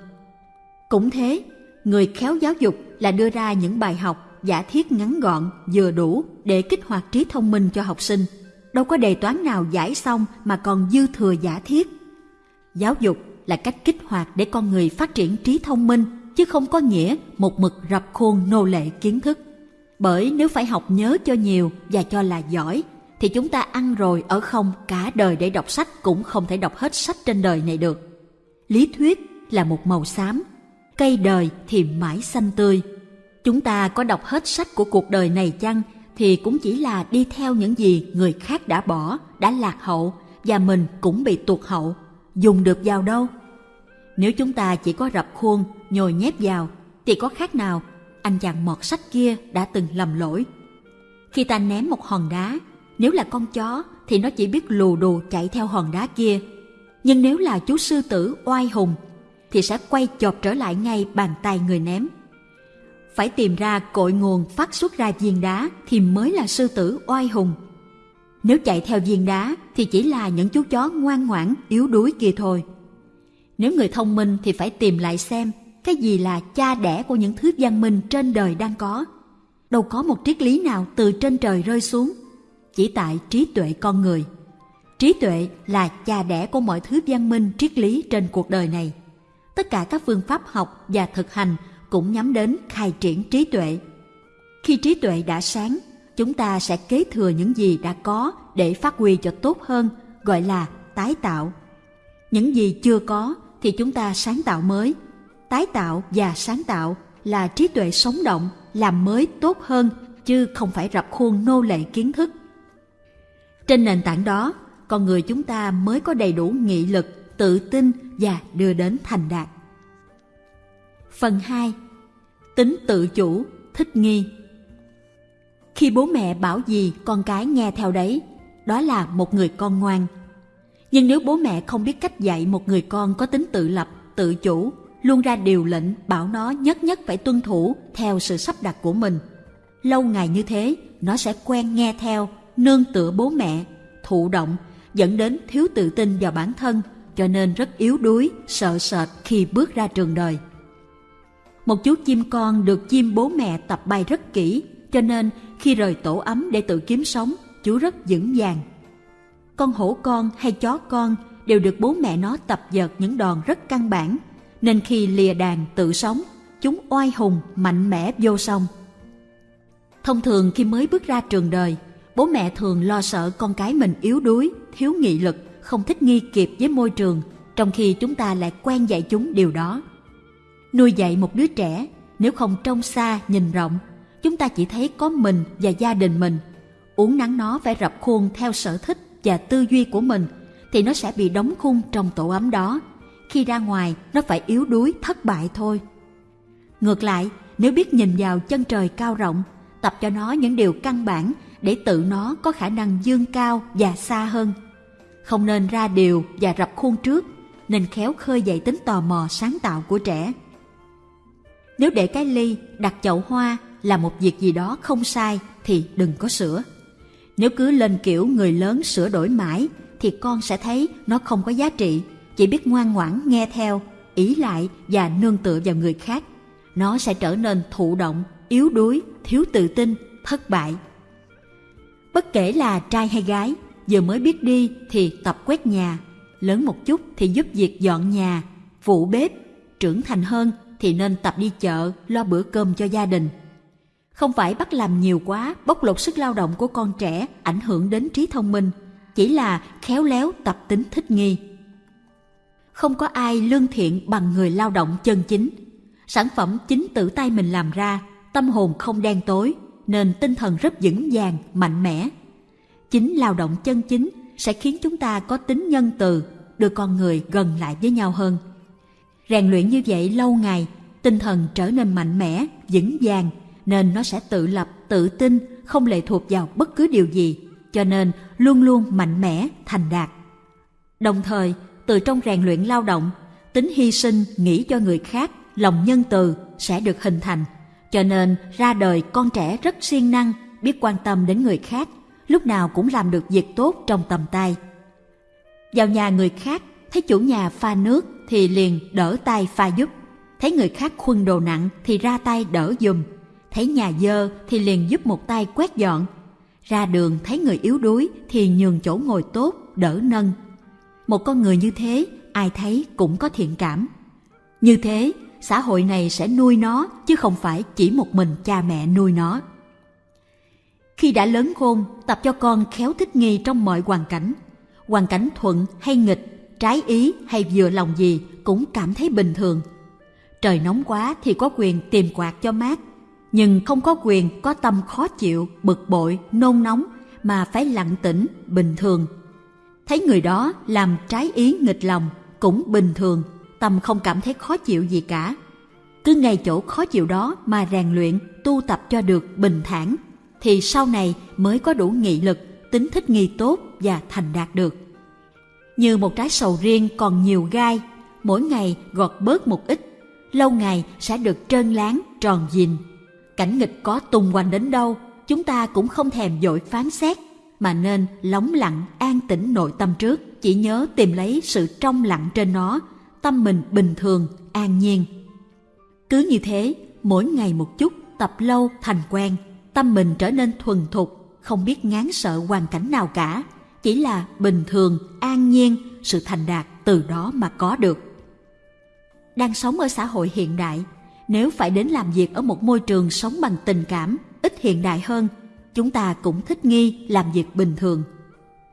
Cũng thế, người khéo giáo dục là đưa ra những bài học giả thiết ngắn gọn, vừa đủ để kích hoạt trí thông minh cho học sinh. Đâu có đề toán nào giải xong mà còn dư thừa giả thiết. Giáo dục là cách kích hoạt để con người phát triển trí thông minh, chứ không có nghĩa một mực rập khuôn nô lệ kiến thức. Bởi nếu phải học nhớ cho nhiều và cho là giỏi, thì chúng ta ăn rồi ở không cả đời để đọc sách cũng không thể đọc hết sách trên đời này được. Lý thuyết là một màu xám, cây đời thì mãi xanh tươi. Chúng ta có đọc hết sách của cuộc đời này chăng thì cũng chỉ là đi theo những gì người khác đã bỏ, đã lạc hậu và mình cũng bị tuột hậu. Dùng được vào đâu? Nếu chúng ta chỉ có rập khuôn, nhồi nhét vào thì có khác nào anh chàng mọt sách kia đã từng lầm lỗi. Khi ta ném một hòn đá, nếu là con chó thì nó chỉ biết lù đù chạy theo hòn đá kia. Nhưng nếu là chú sư tử oai hùng thì sẽ quay chộp trở lại ngay bàn tay người ném. Phải tìm ra cội nguồn phát xuất ra viên đá thì mới là sư tử oai hùng. Nếu chạy theo viên đá thì chỉ là những chú chó ngoan ngoãn, yếu đuối kia thôi. Nếu người thông minh thì phải tìm lại xem cái gì là cha đẻ của những thứ văn minh trên đời đang có. Đâu có một triết lý nào từ trên trời rơi xuống, chỉ tại trí tuệ con người. Trí tuệ là cha đẻ của mọi thứ văn minh triết lý trên cuộc đời này. Tất cả các phương pháp học và thực hành cũng nhắm đến khai triển trí tuệ. Khi trí tuệ đã sáng, chúng ta sẽ kế thừa những gì đã có để phát huy cho tốt hơn, gọi là tái tạo. Những gì chưa có thì chúng ta sáng tạo mới. Tái tạo và sáng tạo là trí tuệ sống động, làm mới tốt hơn, chứ không phải rập khuôn nô lệ kiến thức. Trên nền tảng đó, con người chúng ta mới có đầy đủ nghị lực, tự tin và đưa đến thành đạt. Phần 2. Tính tự chủ, thích nghi Khi bố mẹ bảo gì con cái nghe theo đấy, đó là một người con ngoan. Nhưng nếu bố mẹ không biết cách dạy một người con có tính tự lập, tự chủ, luôn ra điều lệnh bảo nó nhất nhất phải tuân thủ theo sự sắp đặt của mình. Lâu ngày như thế, nó sẽ quen nghe theo, nương tựa bố mẹ, thụ động, dẫn đến thiếu tự tin vào bản thân, cho nên rất yếu đuối, sợ sệt khi bước ra trường đời. Một chú chim con được chim bố mẹ tập bay rất kỹ, cho nên khi rời tổ ấm để tự kiếm sống, chú rất vững vàng. Con hổ con hay chó con đều được bố mẹ nó tập dợt những đòn rất căn bản, nên khi lìa đàn tự sống, chúng oai hùng, mạnh mẽ vô song. Thông thường khi mới bước ra trường đời, bố mẹ thường lo sợ con cái mình yếu đuối, thiếu nghị lực, không thích nghi kịp với môi trường, trong khi chúng ta lại quen dạy chúng điều đó. Nuôi dạy một đứa trẻ, nếu không trông xa, nhìn rộng, chúng ta chỉ thấy có mình và gia đình mình. Uống nắng nó phải rập khuôn theo sở thích và tư duy của mình, thì nó sẽ bị đóng khung trong tổ ấm đó. Khi ra ngoài, nó phải yếu đuối, thất bại thôi. Ngược lại, nếu biết nhìn vào chân trời cao rộng, tập cho nó những điều căn bản để tự nó có khả năng dương cao và xa hơn. Không nên ra điều và rập khuôn trước, nên khéo khơi dậy tính tò mò sáng tạo của trẻ. Nếu để cái ly đặt chậu hoa là một việc gì đó không sai thì đừng có sửa. Nếu cứ lên kiểu người lớn sửa đổi mãi thì con sẽ thấy nó không có giá trị, chỉ biết ngoan ngoãn nghe theo, ý lại và nương tựa vào người khác. Nó sẽ trở nên thụ động, yếu đuối, thiếu tự tin, thất bại. Bất kể là trai hay gái, vừa mới biết đi thì tập quét nhà, lớn một chút thì giúp việc dọn nhà, phụ bếp, trưởng thành hơn thì nên tập đi chợ, lo bữa cơm cho gia đình. Không phải bắt làm nhiều quá, bóc lột sức lao động của con trẻ ảnh hưởng đến trí thông minh, chỉ là khéo léo tập tính thích nghi. Không có ai lương thiện bằng người lao động chân chính. Sản phẩm chính tự tay mình làm ra, tâm hồn không đen tối, nên tinh thần rất vững vàng, mạnh mẽ. Chính lao động chân chính sẽ khiến chúng ta có tính nhân từ, đưa con người gần lại với nhau hơn. Rèn luyện như vậy lâu ngày, tinh thần trở nên mạnh mẽ, vững vàng, nên nó sẽ tự lập, tự tin, không lệ thuộc vào bất cứ điều gì, cho nên luôn luôn mạnh mẽ, thành đạt. Đồng thời, từ trong rèn luyện lao động, tính hy sinh nghĩ cho người khác, lòng nhân từ sẽ được hình thành. Cho nên ra đời con trẻ rất siêng năng, biết quan tâm đến người khác, lúc nào cũng làm được việc tốt trong tầm tay. Vào nhà người khác, thấy chủ nhà pha nước thì liền đỡ tay pha giúp. Thấy người khác khuân đồ nặng thì ra tay đỡ dùm. Thấy nhà dơ thì liền giúp một tay quét dọn. Ra đường thấy người yếu đuối thì nhường chỗ ngồi tốt, đỡ nâng. Một con người như thế, ai thấy cũng có thiện cảm. Như thế, xã hội này sẽ nuôi nó chứ không phải chỉ một mình cha mẹ nuôi nó. Khi đã lớn khôn, tập cho con khéo thích nghi trong mọi hoàn cảnh. Hoàn cảnh thuận hay nghịch, trái ý hay vừa lòng gì cũng cảm thấy bình thường. Trời nóng quá thì có quyền tìm quạt cho mát, nhưng không có quyền có tâm khó chịu, bực bội, nôn nóng mà phải lặng tĩnh, bình thường. Thấy người đó làm trái ý nghịch lòng cũng bình thường, tâm không cảm thấy khó chịu gì cả. Cứ ngay chỗ khó chịu đó mà rèn luyện, tu tập cho được bình thản, thì sau này mới có đủ nghị lực, tính thích nghi tốt và thành đạt được. Như một trái sầu riêng còn nhiều gai, mỗi ngày gọt bớt một ít, lâu ngày sẽ được trơn láng, tròn dìn. Cảnh nghịch có tung quanh đến đâu, chúng ta cũng không thèm dội phán xét, mà nên lóng lặng an tĩnh nội tâm trước, chỉ nhớ tìm lấy sự trong lặng trên nó, tâm mình bình thường, an nhiên. Cứ như thế, mỗi ngày một chút, tập lâu thành quen, tâm mình trở nên thuần thục, không biết ngán sợ hoàn cảnh nào cả, chỉ là bình thường, an nhiên, sự thành đạt từ đó mà có được. Đang sống ở xã hội hiện đại, nếu phải đến làm việc ở một môi trường sống bằng tình cảm, ít hiện đại hơn, chúng ta cũng thích nghi làm việc bình thường.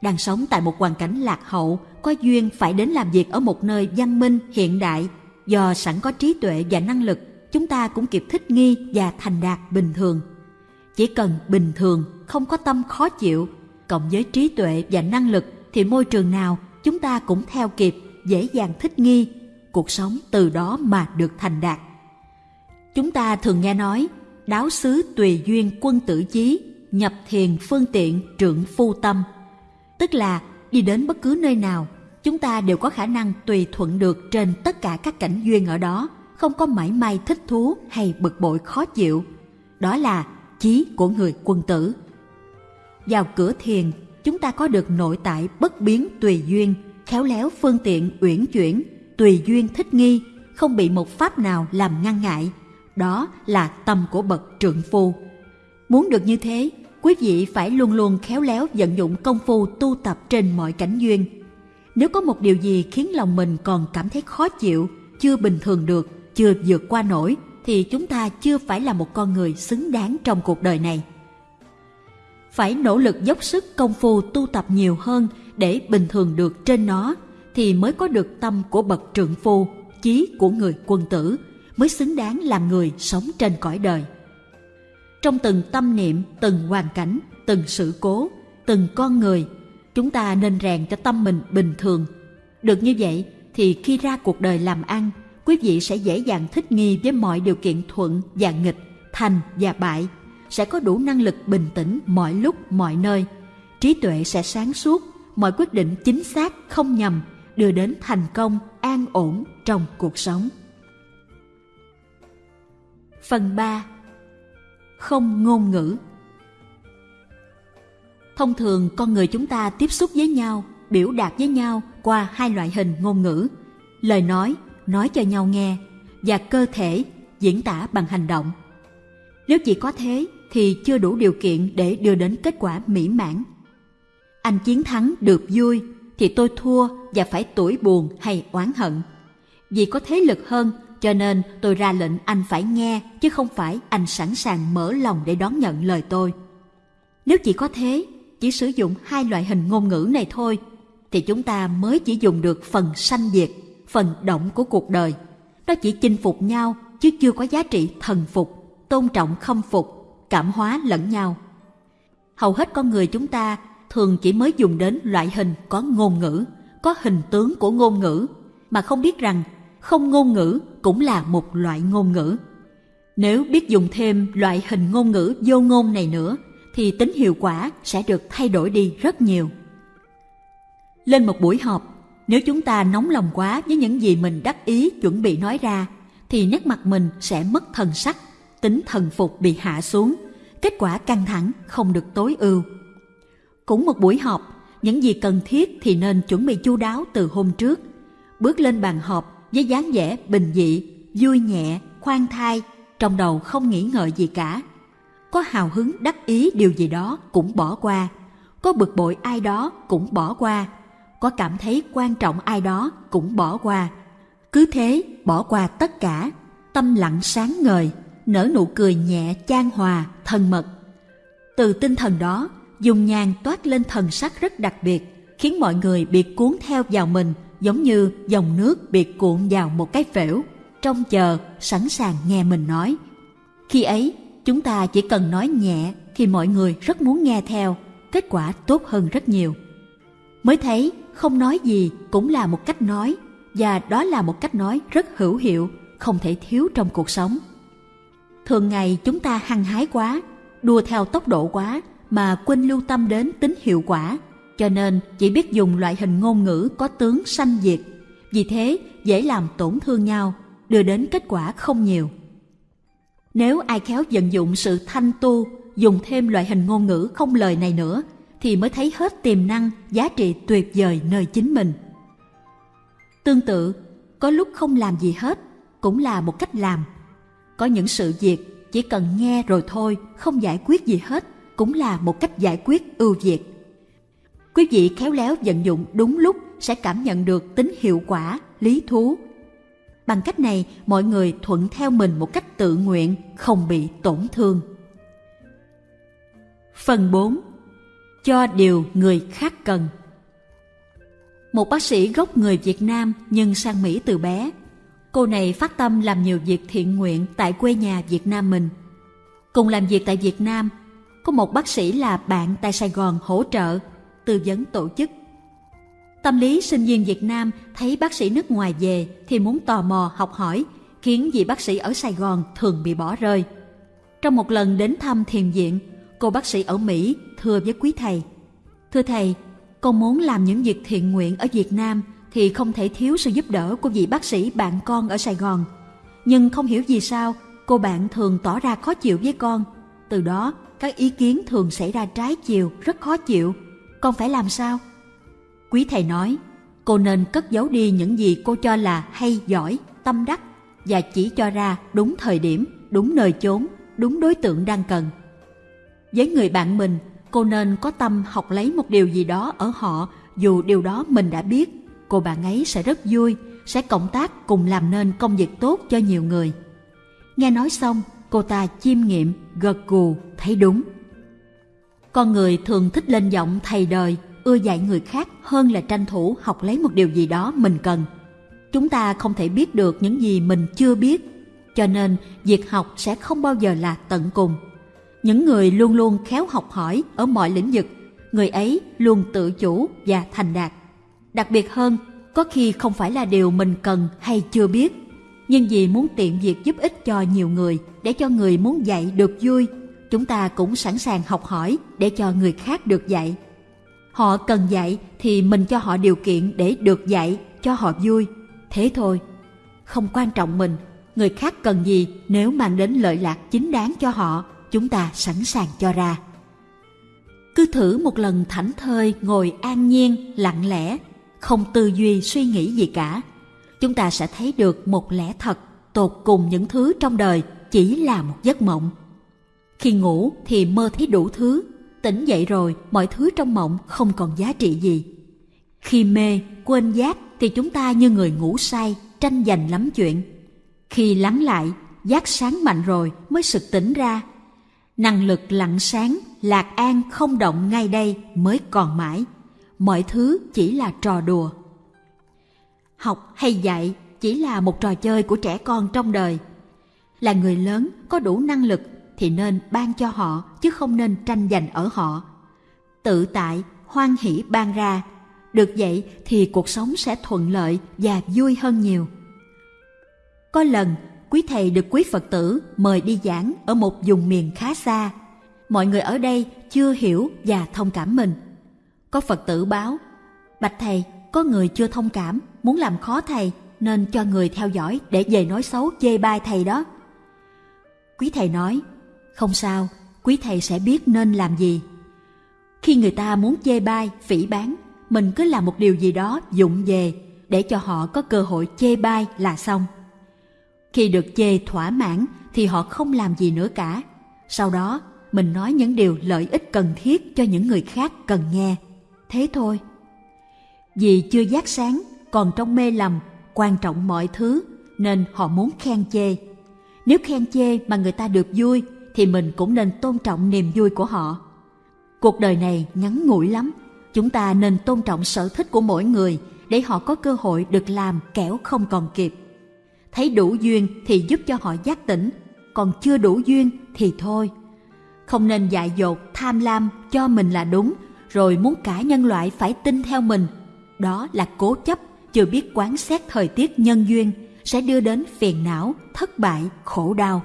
Đang sống tại một hoàn cảnh lạc hậu, có duyên phải đến làm việc ở một nơi văn minh, hiện đại, do sẵn có trí tuệ và năng lực, chúng ta cũng kịp thích nghi và thành đạt bình thường. Chỉ cần bình thường, không có tâm khó chịu, cộng với trí tuệ và năng lực thì môi trường nào chúng ta cũng theo kịp, dễ dàng thích nghi, cuộc sống từ đó mà được thành đạt. Chúng ta thường nghe nói, đáo xứ tùy duyên quân tử chí, nhập thiền phương tiện trượng phu tâm. Tức là đi đến bất cứ nơi nào, chúng ta đều có khả năng tùy thuận được trên tất cả các cảnh duyên ở đó, không có mảy may thích thú hay bực bội khó chịu. Đó là chí của người quân tử. Vào cửa thiền, chúng ta có được nội tại bất biến tùy duyên, khéo léo phương tiện uyển chuyển, tùy duyên thích nghi, không bị một pháp nào làm ngăn ngại. Đó là tâm của bậc trượng phu. Muốn được như thế, quý vị phải luôn luôn khéo léo vận dụng công phu tu tập trên mọi cảnh duyên. Nếu có một điều gì khiến lòng mình còn cảm thấy khó chịu, chưa bình thường được, chưa vượt qua nổi, thì chúng ta chưa phải là một con người xứng đáng trong cuộc đời này. Phải nỗ lực dốc sức công phu tu tập nhiều hơn để bình thường được trên nó, thì mới có được tâm của bậc trượng phu, chí của người quân tử, mới xứng đáng làm người sống trên cõi đời. Trong từng tâm niệm, từng hoàn cảnh, từng sự cố, từng con người, chúng ta nên rèn cho tâm mình bình thường. Được như vậy thì khi ra cuộc đời làm ăn, quý vị sẽ dễ dàng thích nghi với mọi điều kiện thuận và nghịch, thành và bại, sẽ có đủ năng lực bình tĩnh mọi lúc mọi nơi. Trí tuệ sẽ sáng suốt, mọi quyết định chính xác không nhầm, đưa đến thành công an ổn trong cuộc sống. Phần 3 Không ngôn ngữ Thông thường con người chúng ta tiếp xúc với nhau, biểu đạt với nhau qua hai loại hình ngôn ngữ, lời nói, nói cho nhau nghe, và cơ thể, diễn tả bằng hành động. Nếu chỉ có thế thì chưa đủ điều kiện để đưa đến kết quả mỹ mãn. Anh chiến thắng được vui thì tôi thua và phải tủi buồn hay oán hận. Vì có thế lực hơn cho nên tôi ra lệnh anh phải nghe chứ không phải anh sẵn sàng mở lòng để đón nhận lời tôi. Nếu chỉ có thế, chỉ sử dụng hai loại hình ngôn ngữ này thôi, thì chúng ta mới chỉ dùng được phần sanh diệt, phần động của cuộc đời. Nó chỉ chinh phục nhau chứ chưa có giá trị thần phục, tôn trọng khâm phục, cảm hóa lẫn nhau. Hầu hết con người chúng ta thường chỉ mới dùng đến loại hình có ngôn ngữ, có hình tướng của ngôn ngữ, mà không biết rằng không ngôn ngữ cũng là một loại ngôn ngữ. Nếu biết dùng thêm loại hình ngôn ngữ vô ngôn này nữa, thì tính hiệu quả sẽ được thay đổi đi rất nhiều. Lên một buổi họp, Nếu chúng ta nóng lòng quá với những gì mình đắc ý chuẩn bị nói ra, thì nét mặt mình sẽ mất thần sắc, tính thần phục bị hạ xuống, kết quả căng thẳng không được tối ưu. Cũng một buổi họp, những gì cần thiết thì nên chuẩn bị chu đáo từ hôm trước. Bước lên bàn họp với dáng vẻ bình dị, vui nhẹ, khoan thai, trong đầu không nghĩ ngợi gì cả. Có hào hứng đắc ý điều gì đó cũng bỏ qua, có bực bội ai đó cũng bỏ qua, có cảm thấy quan trọng ai đó cũng bỏ qua. Cứ thế bỏ qua tất cả, tâm lặng sáng ngời, nở nụ cười nhẹ chan hòa, thân mật. Từ tinh thần đó, dùng nhàn toát lên thần sắc rất đặc biệt, khiến mọi người bị cuốn theo vào mình giống như dòng nước bị cuộn vào một cái phễu, trông chờ, sẵn sàng nghe mình nói. Khi ấy, chúng ta chỉ cần nói nhẹ thì mọi người rất muốn nghe theo, kết quả tốt hơn rất nhiều. Mới thấy không nói gì cũng là một cách nói và đó là một cách nói rất hữu hiệu, không thể thiếu trong cuộc sống. Thường ngày chúng ta hăng hái quá, đua theo tốc độ quá mà quên lưu tâm đến tính hiệu quả, cho nên chỉ biết dùng loại hình ngôn ngữ có tướng sanh diệt. Vì thế dễ làm tổn thương nhau, đưa đến kết quả không nhiều. Nếu ai khéo vận dụng sự thanh tu, dùng thêm loại hình ngôn ngữ không lời này nữa, thì mới thấy hết tiềm năng, giá trị tuyệt vời nơi chính mình. Tương tự, có lúc không làm gì hết, cũng là một cách làm. Có những sự việc chỉ cần nghe rồi thôi, không giải quyết gì hết, cũng là một cách giải quyết ưu việt. Quý vị khéo léo vận dụng đúng lúc sẽ cảm nhận được tính hiệu quả, lý thú. Bằng cách này, mọi người thuận theo mình một cách tự nguyện, không bị tổn thương. Phần 4. Cho điều người khác cần Một bác sĩ gốc người Việt Nam nhưng sang Mỹ từ bé. Cô này phát tâm làm nhiều việc thiện nguyện tại quê nhà Việt Nam mình. Cùng làm việc tại Việt Nam, có một bác sĩ là bạn tại Sài Gòn hỗ trợ, tư vấn tổ chức. Tâm lý sinh viên Việt Nam thấy bác sĩ nước ngoài về thì muốn tò mò học hỏi, khiến vị bác sĩ ở Sài Gòn thường bị bỏ rơi. Trong một lần đến thăm thiền viện, cô bác sĩ ở Mỹ thưa với quý thầy. Thưa thầy, con muốn làm những việc thiện nguyện ở Việt Nam thì không thể thiếu sự giúp đỡ của vị bác sĩ bạn con ở Sài Gòn. Nhưng không hiểu vì sao cô bạn thường tỏ ra khó chịu với con. Từ đó các ý kiến thường xảy ra trái chiều, rất khó chịu. Con phải làm sao? Quý thầy nói, cô nên cất giấu đi những gì cô cho là hay giỏi, tâm đắc và chỉ cho ra đúng thời điểm, đúng nơi chốn, đúng đối tượng đang cần. Với người bạn mình, cô nên có tâm học lấy một điều gì đó ở họ dù điều đó mình đã biết. Cô bạn ấy sẽ rất vui, sẽ cộng tác cùng làm nên công việc tốt cho nhiều người. Nghe nói xong, cô ta chiêm nghiệm, gật gù, thấy đúng. Con người thường thích lên giọng thầy đời, ưa dạy người khác hơn là tranh thủ học lấy một điều gì đó mình cần. Chúng ta không thể biết được những gì mình chưa biết, cho nên việc học sẽ không bao giờ là tận cùng. Những người luôn luôn khéo học hỏi ở mọi lĩnh vực, người ấy luôn tự chủ và thành đạt. Đặc biệt hơn, có khi không phải là điều mình cần hay chưa biết, nhưng vì muốn tiện việc giúp ích cho nhiều người để cho người muốn dạy được vui, chúng ta cũng sẵn sàng học hỏi để cho người khác được dạy. Họ cần dạy thì mình cho họ điều kiện để được dạy, cho họ vui. Thế thôi. Không quan trọng mình, người khác cần gì nếu mang đến lợi lạc chính đáng cho họ, chúng ta sẵn sàng cho ra. Cứ thử một lần thảnh thơi ngồi an nhiên, lặng lẽ, không tư duy suy nghĩ gì cả. Chúng ta sẽ thấy được một lẽ thật, tột cùng những thứ trong đời chỉ là một giấc mộng. Khi ngủ thì mơ thấy đủ thứ, tỉnh dậy rồi mọi thứ trong mộng không còn giá trị gì. Khi mê, quên giác thì chúng ta như người ngủ say, tranh giành lắm chuyện. Khi lắng lại, giác sáng mạnh rồi mới sực tỉnh ra. Năng lực lặng sáng, lạc an không động ngay đây mới còn mãi. Mọi thứ chỉ là trò đùa. Học hay dạy chỉ là một trò chơi của trẻ con trong đời. Là người lớn có đủ năng lực thì nên ban cho họ chứ không nên tranh giành ở họ. Tự tại, hoan hỷ ban ra. Được vậy thì cuộc sống sẽ thuận lợi và vui hơn nhiều. Có lần, quý thầy được quý Phật tử mời đi giảng ở một vùng miền khá xa. Mọi người ở đây chưa hiểu và thông cảm mình. Có Phật tử báo, Bạch Thầy, có người chưa thông cảm, muốn làm khó thầy nên cho người theo dõi để về nói xấu chê bai thầy đó. Quý thầy nói, không sao, quý thầy sẽ biết nên làm gì. Khi người ta muốn chê bai, phỉ bán, mình cứ làm một điều gì đó dụng về để cho họ có cơ hội chê bai là xong. Khi được chê thỏa mãn thì họ không làm gì nữa cả. Sau đó, mình nói những điều lợi ích cần thiết cho những người khác cần nghe. Thế thôi. Vì chưa giác sáng, còn trong mê lầm, quan trọng mọi thứ, nên họ muốn khen chê. Nếu khen chê mà người ta được vui, thì mình cũng nên tôn trọng niềm vui của họ. Cuộc đời này ngắn ngủi lắm, chúng ta nên tôn trọng sở thích của mỗi người để họ có cơ hội được làm kẻo không còn kịp. Thấy đủ duyên thì giúp cho họ giác tỉnh, còn chưa đủ duyên thì thôi. Không nên dại dột, tham lam cho mình là đúng, rồi muốn cả nhân loại phải tin theo mình. Đó là cố chấp, chưa biết quán xét thời tiết nhân duyên, sẽ đưa đến phiền não, thất bại, khổ đau.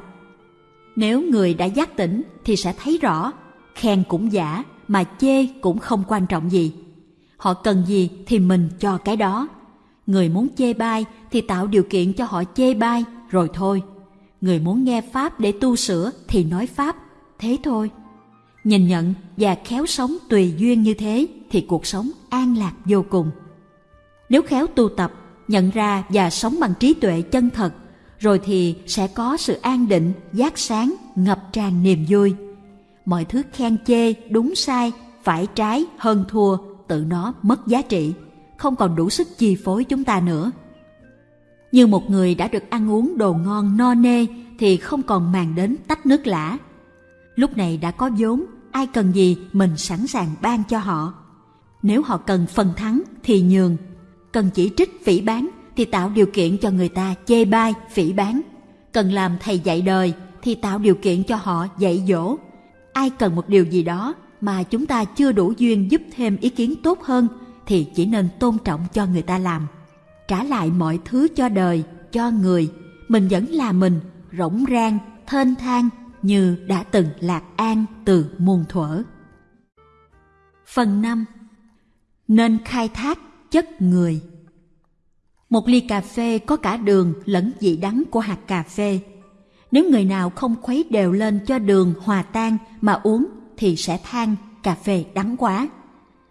Nếu người đã giác tỉnh thì sẽ thấy rõ, khen cũng giả, mà chê cũng không quan trọng gì. Họ cần gì thì mình cho cái đó. Người muốn chê bai thì tạo điều kiện cho họ chê bai rồi thôi. Người muốn nghe Pháp để tu sửa thì nói Pháp, thế thôi. Nhìn nhận và khéo sống tùy duyên như thế thì cuộc sống an lạc vô cùng. Nếu khéo tu tập, nhận ra và sống bằng trí tuệ chân thật, rồi thì sẽ có sự an định, giác sáng, ngập tràn niềm vui. Mọi thứ khen chê, đúng sai, phải trái, hơn thua, tự nó mất giá trị, không còn đủ sức chi phối chúng ta nữa. Như một người đã được ăn uống đồ ngon no nê thì không còn màng đến tách nước lã. Lúc này đã có vốn, ai cần gì mình sẵn sàng ban cho họ. Nếu họ cần phần thắng thì nhường, cần chỉ trích phỉ bán thì tạo điều kiện cho người ta chê bai, phỉ bán. Cần làm thầy dạy đời thì tạo điều kiện cho họ dạy dỗ. Ai cần một điều gì đó mà chúng ta chưa đủ duyên giúp thêm ý kiến tốt hơn thì chỉ nên tôn trọng cho người ta làm. Trả lại mọi thứ cho đời, cho người, mình vẫn là mình, rỗng rang, thênh thang như đã từng lạc an từ muôn thuở. Phần 5 Nên khai thác chất người Một ly cà phê có cả đường lẫn vị đắng của hạt cà phê. Nếu người nào không khuấy đều lên cho đường hòa tan mà uống thì sẽ than cà phê đắng quá.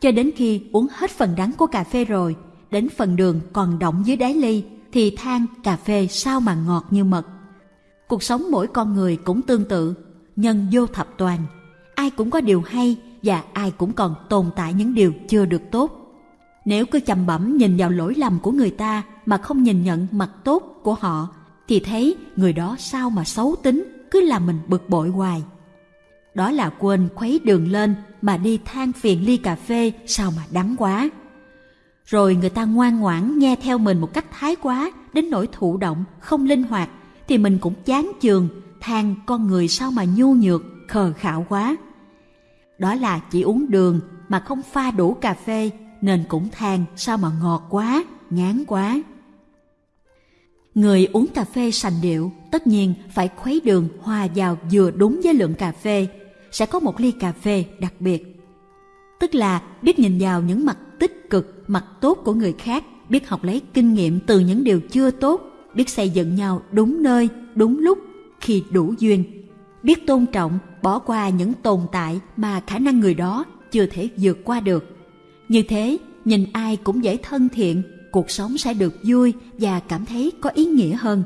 Cho đến khi uống hết phần đắng của cà phê rồi, đến phần đường còn động dưới đáy ly thì than cà phê sao mà ngọt như mật. Cuộc sống mỗi con người cũng tương tự, nhân vô thập toàn. Ai cũng có điều hay và ai cũng còn tồn tại những điều chưa được tốt. Nếu cứ chầm bẩm nhìn vào lỗi lầm của người ta mà không nhìn nhận mặt tốt của họ, thì thấy người đó sao mà xấu tính, cứ làm mình bực bội hoài. Đó là quên khuấy đường lên mà đi than phiền ly cà phê sao mà đắng quá. Rồi người ta ngoan ngoãn nghe theo mình một cách thái quá đến nỗi thụ động, không linh hoạt thì mình cũng chán chường, than con người sao mà nhu nhược, khờ khạo quá. Đó là chỉ uống đường mà không pha đủ cà phê nên cũng than sao mà ngọt quá, ngán quá. Người uống cà phê sành điệu tất nhiên phải khuấy đường hòa vào vừa đúng với lượng cà phê, sẽ có một ly cà phê đặc biệt. Tức là biết nhìn vào những mặt tích cực, mặt tốt của người khác, biết học lấy kinh nghiệm từ những điều chưa tốt, biết xây dựng nhau đúng nơi, đúng lúc, khi đủ duyên. Biết tôn trọng, bỏ qua những tồn tại mà khả năng người đó chưa thể vượt qua được. Như thế, nhìn ai cũng dễ thân thiện, cuộc sống sẽ được vui và cảm thấy có ý nghĩa hơn.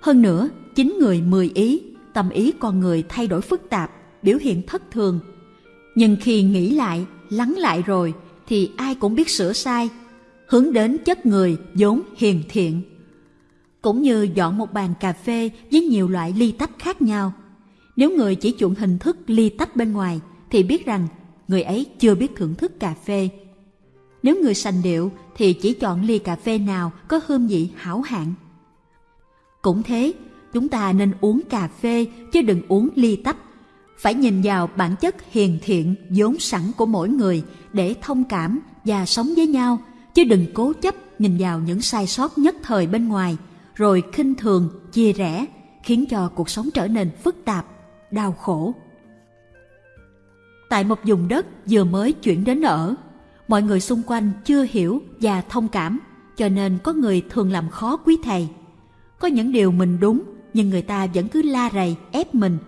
Hơn nữa, chính người mười ý, tâm ý con người thay đổi phức tạp, biểu hiện thất thường. Nhưng khi nghĩ lại, lắng lại rồi, thì ai cũng biết sửa sai, hướng đến chất người vốn hiền thiện. Cũng như dọn một bàn cà phê với nhiều loại ly tách khác nhau. Nếu người chỉ chuộng hình thức ly tách bên ngoài, thì biết rằng người ấy chưa biết thưởng thức cà phê. Nếu người sành điệu thì chỉ chọn ly cà phê nào có hương vị hảo hạng. Cũng thế, chúng ta nên uống cà phê chứ đừng uống ly tách. Phải nhìn vào bản chất hiền thiện vốn sẵn của mỗi người để thông cảm và sống với nhau, chứ đừng cố chấp nhìn vào những sai sót nhất thời bên ngoài, rồi khinh thường, chia rẽ, khiến cho cuộc sống trở nên phức tạp, đau khổ. Tại một vùng đất vừa mới chuyển đến ở, mọi người xung quanh chưa hiểu và thông cảm cho nên có người thường làm khó quý thầy. Có những điều mình đúng nhưng người ta vẫn cứ la rầy ép mình.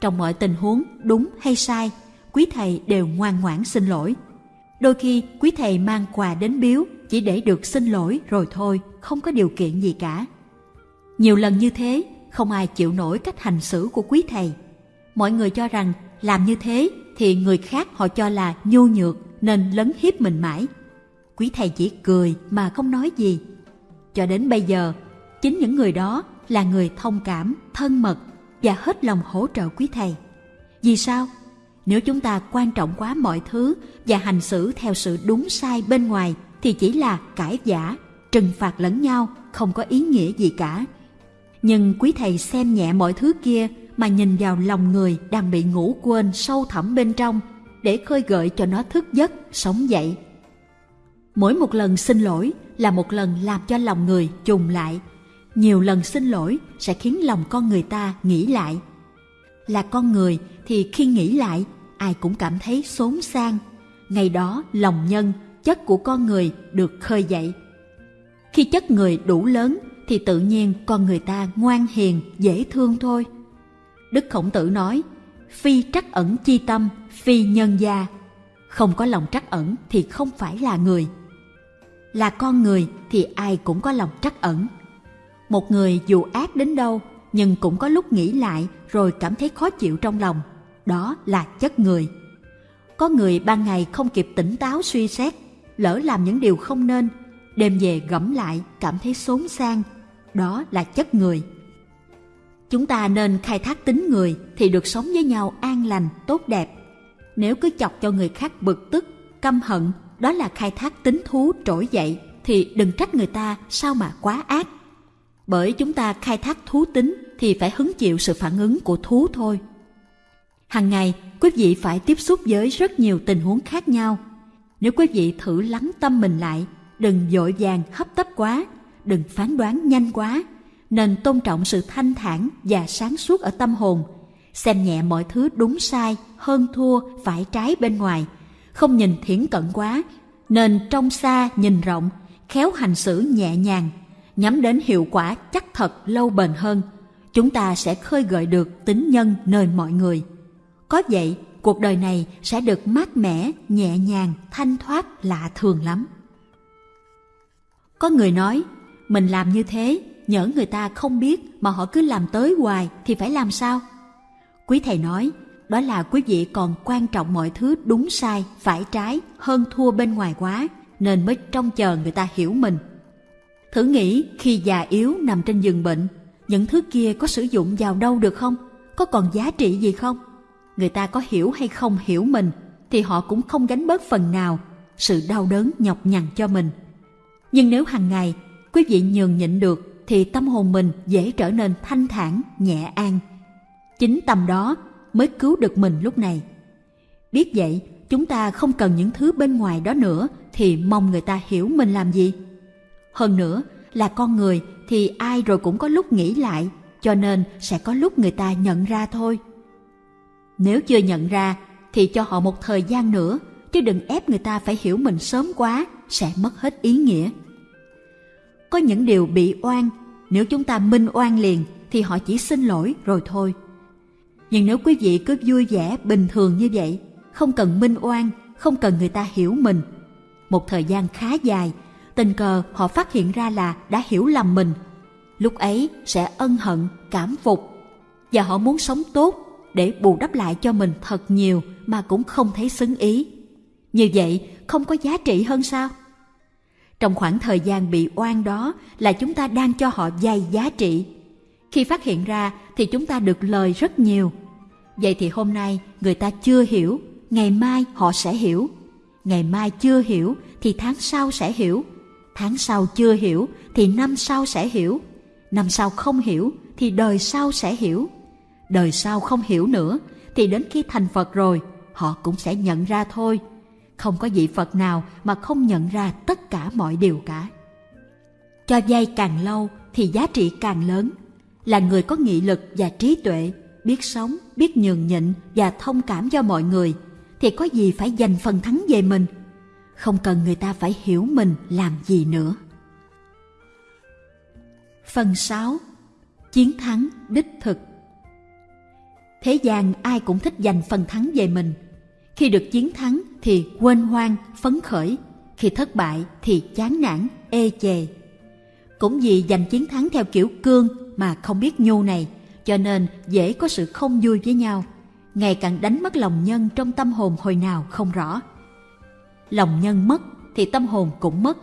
Trong mọi tình huống đúng hay sai quý thầy đều ngoan ngoãn xin lỗi. Đôi khi quý thầy mang quà đến biếu chỉ để được xin lỗi rồi thôi không có điều kiện gì cả nhiều lần như thế, không ai chịu nổi cách hành xử của quý thầy. Mọi người cho rằng làm như thế thì người khác họ cho là nhu nhược nên lấn hiếp mình mãi. Quý thầy chỉ cười mà không nói gì. Cho đến bây giờ, chính những người đó là người thông cảm, thân mật và hết lòng hỗ trợ quý thầy. Vì sao? Nếu chúng ta quan trọng quá mọi thứ và hành xử theo sự đúng sai bên ngoài thì chỉ là cãi giả trừng phạt lẫn nhau, không có ý nghĩa gì cả nhưng quý thầy xem nhẹ mọi thứ kia mà nhìn vào lòng người đang bị ngủ quên sâu thẳm bên trong để khơi gợi cho nó thức giấc, sống dậy. Mỗi một lần xin lỗi là một lần làm cho lòng người trùng lại. Nhiều lần xin lỗi sẽ khiến lòng con người ta nghĩ lại. Là con người thì khi nghĩ lại, ai cũng cảm thấy xốn sang. Ngày đó, lòng nhân, chất của con người được khơi dậy. Khi chất người đủ lớn thì tự nhiên con người ta ngoan hiền, dễ thương thôi. Đức khổng tử nói, phi trắc ẩn chi tâm, phi nhân gia. Không có lòng trắc ẩn thì không phải là người. Là con người thì ai cũng có lòng trắc ẩn. Một người dù ác đến đâu, nhưng cũng có lúc nghĩ lại rồi cảm thấy khó chịu trong lòng. Đó là chất người. Có người ban ngày không kịp tỉnh táo suy xét, lỡ làm những điều không nên, đêm về gẫm lại cảm thấy xốn sang đó là chất người. Chúng ta nên khai thác tính người thì được sống với nhau an lành, tốt đẹp. Nếu cứ chọc cho người khác bực tức, căm hận, đó là khai thác tính thú trỗi dậy, thì đừng trách người ta sao mà quá ác. Bởi chúng ta khai thác thú tính thì phải hứng chịu sự phản ứng của thú thôi. Hằng ngày, quý vị phải tiếp xúc với rất nhiều tình huống khác nhau. Nếu quý vị thử lắng tâm mình lại, đừng dội vàng hấp tấp quá đừng phán đoán nhanh quá, nên tôn trọng sự thanh thản và sáng suốt ở tâm hồn. Xem nhẹ mọi thứ đúng sai, hơn thua, phải trái bên ngoài. Không nhìn thiển cận quá, nên trong xa nhìn rộng, khéo hành xử nhẹ nhàng, nhắm đến hiệu quả chắc thật lâu bền hơn. Chúng ta sẽ khơi gợi được tính nhân nơi mọi người. Có vậy, cuộc đời này sẽ được mát mẻ, nhẹ nhàng, thanh thoát lạ thường lắm. Có người nói mình làm như thế, nhỡ người ta không biết mà họ cứ làm tới hoài thì phải làm sao? Quý thầy nói, đó là quý vị còn quan trọng mọi thứ đúng sai, phải trái, hơn thua bên ngoài quá, nên mới trông chờ người ta hiểu mình. Thử nghĩ khi già yếu nằm trên giường bệnh, những thứ kia có sử dụng vào đâu được không? Có còn giá trị gì không? Người ta có hiểu hay không hiểu mình thì họ cũng không gánh bớt phần nào sự đau đớn nhọc nhằn cho mình. Nhưng nếu hàng ngày quý vị nhường nhịn được thì tâm hồn mình dễ trở nên thanh thản, nhẹ an. Chính tâm đó mới cứu được mình lúc này. Biết vậy, chúng ta không cần những thứ bên ngoài đó nữa thì mong người ta hiểu mình làm gì. Hơn nữa, là con người thì ai rồi cũng có lúc nghĩ lại, cho nên sẽ có lúc người ta nhận ra thôi. Nếu chưa nhận ra thì cho họ một thời gian nữa, chứ đừng ép người ta phải hiểu mình sớm quá, sẽ mất hết ý nghĩa có những điều bị oan, nếu chúng ta minh oan liền thì họ chỉ xin lỗi rồi thôi. Nhưng nếu quý vị cứ vui vẻ, bình thường như vậy, không cần minh oan, không cần người ta hiểu mình, một thời gian khá dài, tình cờ họ phát hiện ra là đã hiểu lầm mình, lúc ấy sẽ ân hận, cảm phục. Và họ muốn sống tốt để bù đắp lại cho mình thật nhiều mà cũng không thấy xứng ý. Như vậy không có giá trị hơn sao? Trong khoảng thời gian bị oan đó là chúng ta đang cho họ dày giá trị. Khi phát hiện ra thì chúng ta được lời rất nhiều. Vậy thì hôm nay người ta chưa hiểu, ngày mai họ sẽ hiểu. Ngày mai chưa hiểu thì tháng sau sẽ hiểu. Tháng sau chưa hiểu thì năm sau sẽ hiểu. Năm sau không hiểu thì đời sau sẽ hiểu. Đời sau không hiểu nữa thì đến khi thành phật rồi, họ cũng sẽ nhận ra thôi không có vị phật nào mà không nhận ra tất cả mọi điều cả cho vay càng lâu thì giá trị càng lớn là người có nghị lực và trí tuệ, biết sống, biết nhường nhịn và thông cảm cho mọi người, thì có gì phải giành phần thắng về mình không cần người ta phải hiểu mình làm gì nữa. Phần 6. Chiến thắng đích thực Thế gian ai cũng thích giành phần thắng về mình. Khi được chiến thắng thì quên hoang, phấn khởi. Khi thất bại thì chán nản, ê chề. Cũng vì giành chiến thắng theo kiểu cương mà không biết nhu này, cho nên dễ có sự không vui với nhau. Ngày càng đánh mất lòng nhân trong tâm hồn hồi nào không rõ. Lòng nhân mất thì tâm hồn cũng mất.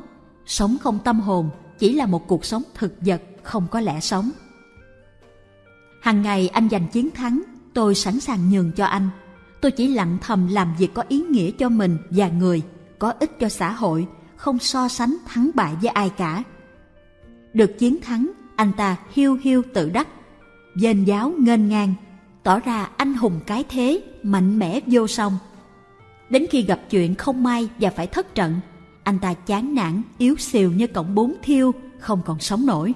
Sống không tâm hồn chỉ là một cuộc sống thực vật không có lẽ sống. Hàng ngày anh giành chiến thắng, tôi sẵn sàng nhường cho anh. Tôi chỉ lặng thầm làm việc có ý nghĩa cho mình và người, có ích cho xã hội, không so sánh thắng bại với ai cả. Được chiến thắng, anh ta hiu hiu tự đắc, dên giáo nghênh ngang, tỏ ra anh hùng cái thế, mạnh mẽ vô song. Đến khi gặp chuyện không may và phải thất trận, anh ta chán nản, yếu xìu như cọng bún thiêu, không còn sống nổi.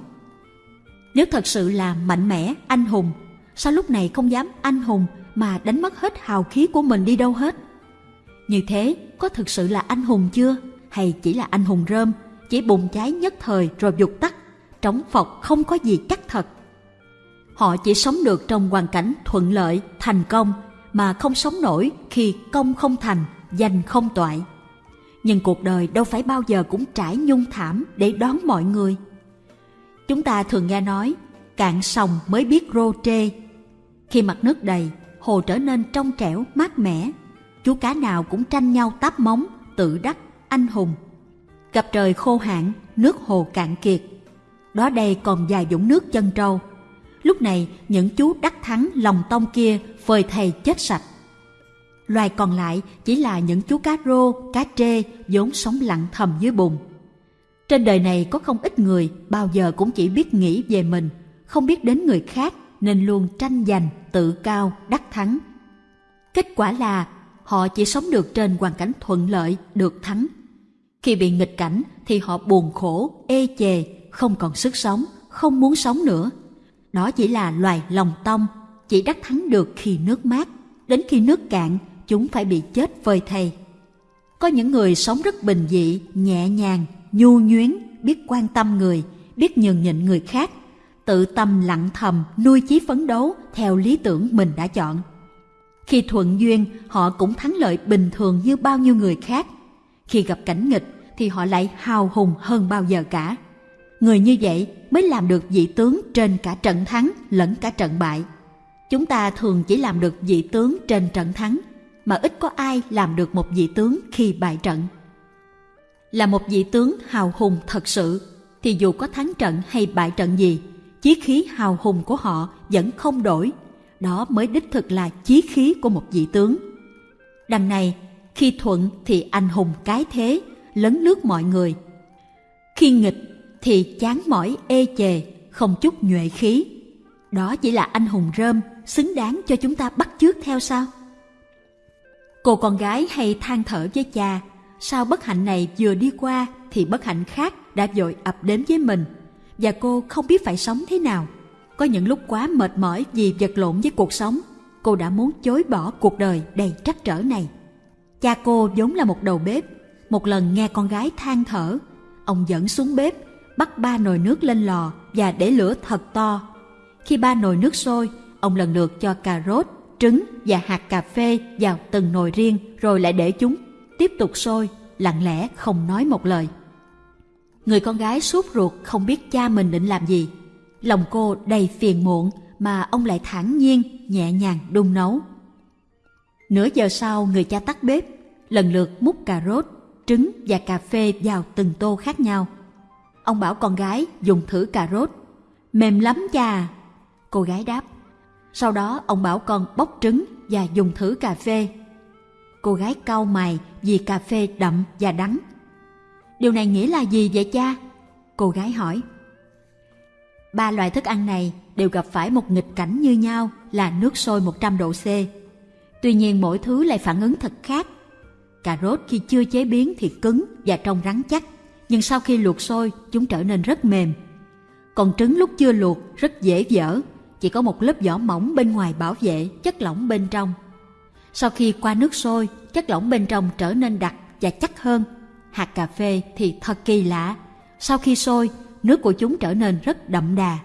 Nếu thật sự là mạnh mẽ, anh hùng, sao lúc này không dám anh hùng mà đánh mất hết hào khí của mình đi đâu hết? Như thế, có thực sự là anh hùng chưa? Hay chỉ là anh hùng rơm, chỉ bùng cháy nhất thời rồi dục tắt, trống phọc không có gì chắc thật. Họ chỉ sống được trong hoàn cảnh thuận lợi, thành công, mà không sống nổi khi công không thành, danh không toại. Nhưng cuộc đời đâu phải bao giờ cũng trải nhung thảm để đón mọi người. Chúng ta thường nghe nói, cạn sòng mới biết rô trê. Khi mặt nước đầy, hồ trở nên trong trẻo, mát mẻ. Chú cá nào cũng tranh nhau táp móng, tự đắc, anh hùng. Gặp trời khô hạn, nước hồ cạn kiệt. Đó đây còn vài dũng nước chân trâu. Lúc này, những chú đắc thắng lòng tông kia phơi thầy chết sạch. Loài còn lại chỉ là những chú cá rô, cá trê vốn sống lặng thầm dưới bùn trên đời này có không ít người bao giờ cũng chỉ biết nghĩ về mình, không biết đến người khác nên luôn tranh giành, tự cao, đắc thắng. Kết quả là họ chỉ sống được trên hoàn cảnh thuận lợi, được thắng. Khi bị nghịch cảnh thì họ buồn khổ, ê chề, không còn sức sống, không muốn sống nữa. Đó chỉ là loài lòng tông, chỉ đắc thắng được khi nước mát. Đến khi nước cạn, chúng phải bị chết vơi thầy. Có những người sống rất bình dị, nhẹ nhàng, nhu nhuyến, biết quan tâm người, biết nhường nhịn người khác, tự tâm lặng thầm nuôi chí phấn đấu theo lý tưởng mình đã chọn. Khi thuận duyên, họ cũng thắng lợi bình thường như bao nhiêu người khác. Khi gặp cảnh nghịch thì họ lại hào hùng hơn bao giờ cả. Người như vậy mới làm được vị tướng trên cả trận thắng lẫn cả trận bại. Chúng ta thường chỉ làm được vị tướng trên trận thắng, mà ít có ai làm được một vị tướng khi bại trận là một vị tướng hào hùng thật sự thì dù có thắng trận hay bại trận gì chí khí hào hùng của họ vẫn không đổi. Đó mới đích thực là chí khí của một vị tướng. Đằng này, khi thuận thì anh hùng cái thế, lấn lướt mọi người. Khi nghịch thì chán mỏi ê chề, không chút nhuệ khí. Đó chỉ là anh hùng rơm, xứng đáng cho chúng ta bắt chước theo sao? Cô con gái hay than thở với cha, sao bất hạnh này vừa đi qua thì bất hạnh khác đã dội ập đến với mình? Và cô không biết phải sống thế nào. Có những lúc quá mệt mỏi vì vật lộn với cuộc sống cô đã muốn chối bỏ cuộc đời đầy trắc trở này. Cha cô vốn là một đầu bếp. Một lần nghe con gái than thở ông dẫn xuống bếp bắt ba nồi nước lên lò và để lửa thật to. Khi ba nồi nước sôi ông lần lượt cho cà rốt trứng và hạt cà phê vào từng nồi riêng rồi lại để chúng tiếp tục sôi, lặng lẽ không nói một lời. Người con gái suốt ruột không biết cha mình định làm gì. Lòng cô đầy phiền muộn mà ông lại thản nhiên, nhẹ nhàng đun nấu. Nửa giờ sau người cha tắt bếp, lần lượt múc cà rốt, trứng và cà phê vào từng tô khác nhau. Ông bảo con gái dùng thử cà rốt. Mềm lắm cha. Cô gái đáp. Sau đó ông bảo con bóc trứng và dùng thử cà phê. Cô gái cau mày vì cà phê đậm và đắng. Điều này nghĩa là gì vậy cha? Cô gái hỏi. Ba loại thức ăn này đều gặp phải một nghịch cảnh như nhau là nước sôi 100 độ C. Tuy nhiên mỗi thứ lại phản ứng thật khác. Cà rốt khi chưa chế biến thì cứng và trông rắn chắc, nhưng sau khi luộc sôi chúng trở nên rất mềm. Còn trứng lúc chưa luộc rất dễ vỡ, chỉ có một lớp vỏ mỏng bên ngoài bảo vệ chất lỏng bên trong. Sau khi qua nước sôi, chất lỏng bên trong trở nên đặc và chắc hơn, hạt cà phê thì thật kỳ lạ. Sau khi sôi, nước của chúng trở nên rất đậm đà.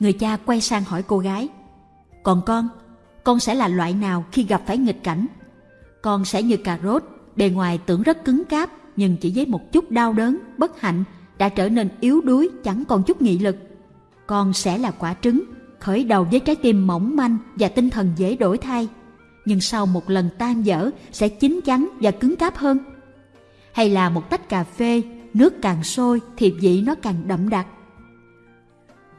Người cha quay sang hỏi cô gái, Còn con, con sẽ là loại nào khi gặp phải nghịch cảnh? Con sẽ như cà rốt, bề ngoài tưởng rất cứng cáp, nhưng chỉ với một chút đau đớn, bất hạnh, đã trở nên yếu đuối, chẳng còn chút nghị lực. Con sẽ là quả trứng, khởi đầu với trái tim mỏng manh và tinh thần dễ đổi thay, nhưng sau một lần tan dở sẽ chín chắn và cứng cáp hơn. Hay là một tách cà phê, nước càng sôi thì vị nó càng đậm đặc.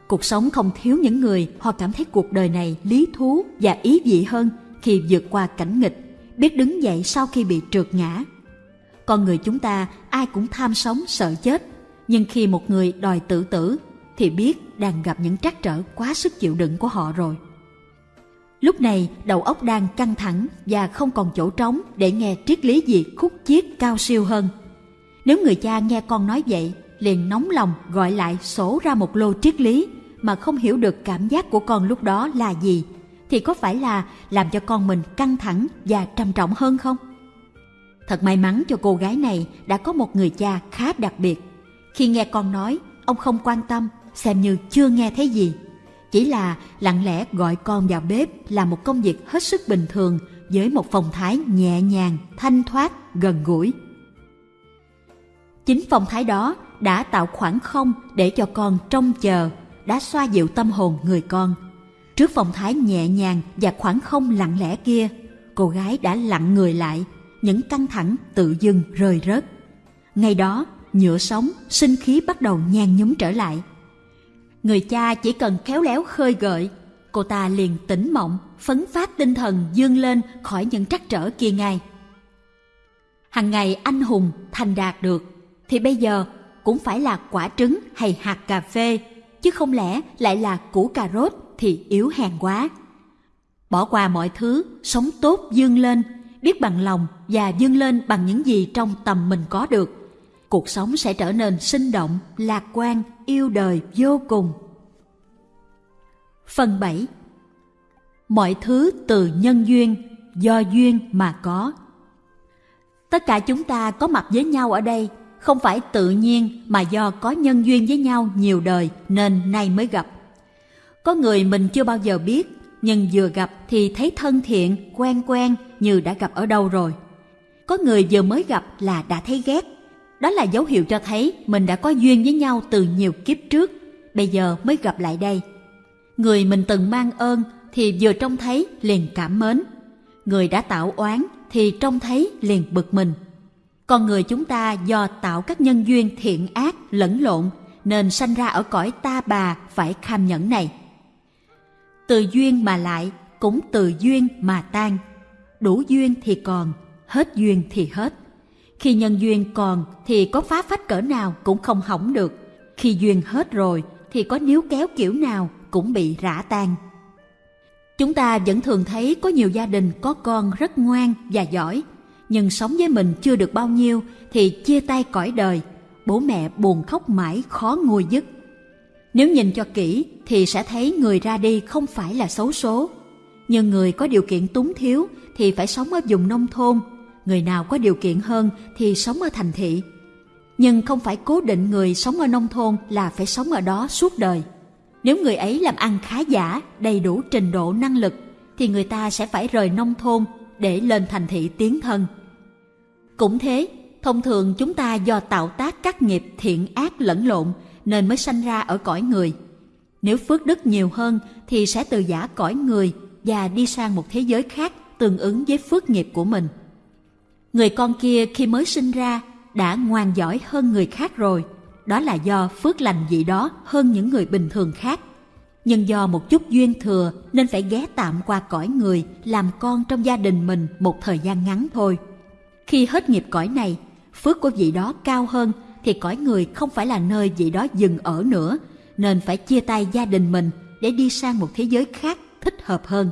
Cuộc sống không thiếu những người họ cảm thấy cuộc đời này lý thú và ý vị hơn khi vượt qua cảnh nghịch, biết đứng dậy sau khi bị trượt ngã. Con người chúng ta ai cũng tham sống sợ chết, nhưng khi một người đòi tự tử thì biết đang gặp những trắc trở quá sức chịu đựng của họ rồi. Lúc này đầu óc đang căng thẳng và không còn chỗ trống để nghe triết lý gì khúc chiết cao siêu hơn. Nếu người cha nghe con nói vậy, liền nóng lòng gọi lại sổ ra một lô triết lý mà không hiểu được cảm giác của con lúc đó là gì, thì có phải là làm cho con mình căng thẳng và trầm trọng hơn không? Thật may mắn cho cô gái này đã có một người cha khá đặc biệt. Khi nghe con nói, ông không quan tâm xem như chưa nghe thấy gì. Chỉ là lặng lẽ gọi con vào bếp là một công việc hết sức bình thường với một phong thái nhẹ nhàng, thanh thoát, gần gũi. Chính phong thái đó đã tạo khoảng không để cho con trông chờ, đã xoa dịu tâm hồn người con. Trước phong thái nhẹ nhàng và khoảng không lặng lẽ kia, cô gái đã lặng người lại, những căng thẳng tự dưng rơi rớt. Ngay đó, nhựa sống, sinh khí bắt đầu nhan nhúm trở lại – Người cha chỉ cần khéo léo khơi gợi, cô ta liền tỉnh mộng, phấn phát tinh thần dương lên khỏi những trắc trở kia ngay. Hằng ngày anh hùng thành đạt được, thì bây giờ cũng phải là quả trứng hay hạt cà phê, chứ không lẽ lại là củ cà rốt thì yếu hèn quá. Bỏ qua mọi thứ, sống tốt dương lên, biết bằng lòng và dương lên bằng những gì trong tầm mình có được cuộc sống sẽ trở nên sinh động, lạc quan, yêu đời vô cùng. Phần 7 Mọi thứ từ nhân duyên, do duyên mà có. Tất cả chúng ta có mặt với nhau ở đây không phải tự nhiên mà do có nhân duyên với nhau nhiều đời nên nay mới gặp. Có người mình chưa bao giờ biết, nhưng vừa gặp thì thấy thân thiện, quen quen như đã gặp ở đâu rồi. Có người vừa mới gặp là đã thấy ghét, đó là dấu hiệu cho thấy mình đã có duyên với nhau từ nhiều kiếp trước, bây giờ mới gặp lại đây. Người mình từng mang ơn thì vừa trông thấy liền cảm mến. Người đã tạo oán thì trông thấy liền bực mình. Con người chúng ta do tạo các nhân duyên thiện ác lẫn lộn nên sanh ra ở cõi ta bà phải kham nhẫn này. Từ duyên mà lại cũng từ duyên mà tan. Đủ duyên thì còn, hết duyên thì hết. Khi nhân duyên còn thì có phá phách cỡ nào cũng không hỏng được. Khi duyên hết rồi thì có níu kéo kiểu nào cũng bị rã tan. Chúng ta vẫn thường thấy có nhiều gia đình có con rất ngoan và giỏi, nhưng sống với mình chưa được bao nhiêu thì chia tay cõi đời, bố mẹ buồn khóc mãi khó nguôi dứt. Nếu nhìn cho kỹ thì sẽ thấy người ra đi không phải là xấu số, nhưng người có điều kiện túng thiếu thì phải sống ở vùng nông thôn người nào có điều kiện hơn thì sống ở thành thị. Nhưng không phải cố định người sống ở nông thôn là phải sống ở đó suốt đời. Nếu người ấy làm ăn khá giả, đầy đủ trình độ năng lực, thì người ta sẽ phải rời nông thôn để lên thành thị tiến thân. Cũng thế, thông thường chúng ta do tạo tác các nghiệp thiện ác lẫn lộn nên mới sanh ra ở cõi người. Nếu phước đức nhiều hơn thì sẽ từ giả cõi người và đi sang một thế giới khác tương ứng với phước nghiệp của mình. Người con kia khi mới sinh ra đã ngoan giỏi hơn người khác rồi. Đó là do phước lành vị đó hơn những người bình thường khác. Nhưng do một chút duyên thừa nên phải ghé tạm qua cõi người làm con trong gia đình mình một thời gian ngắn thôi. Khi hết nghiệp cõi này, phước của vị đó cao hơn thì cõi người không phải là nơi vị đó dừng ở nữa, nên phải chia tay gia đình mình để đi sang một thế giới khác thích hợp hơn.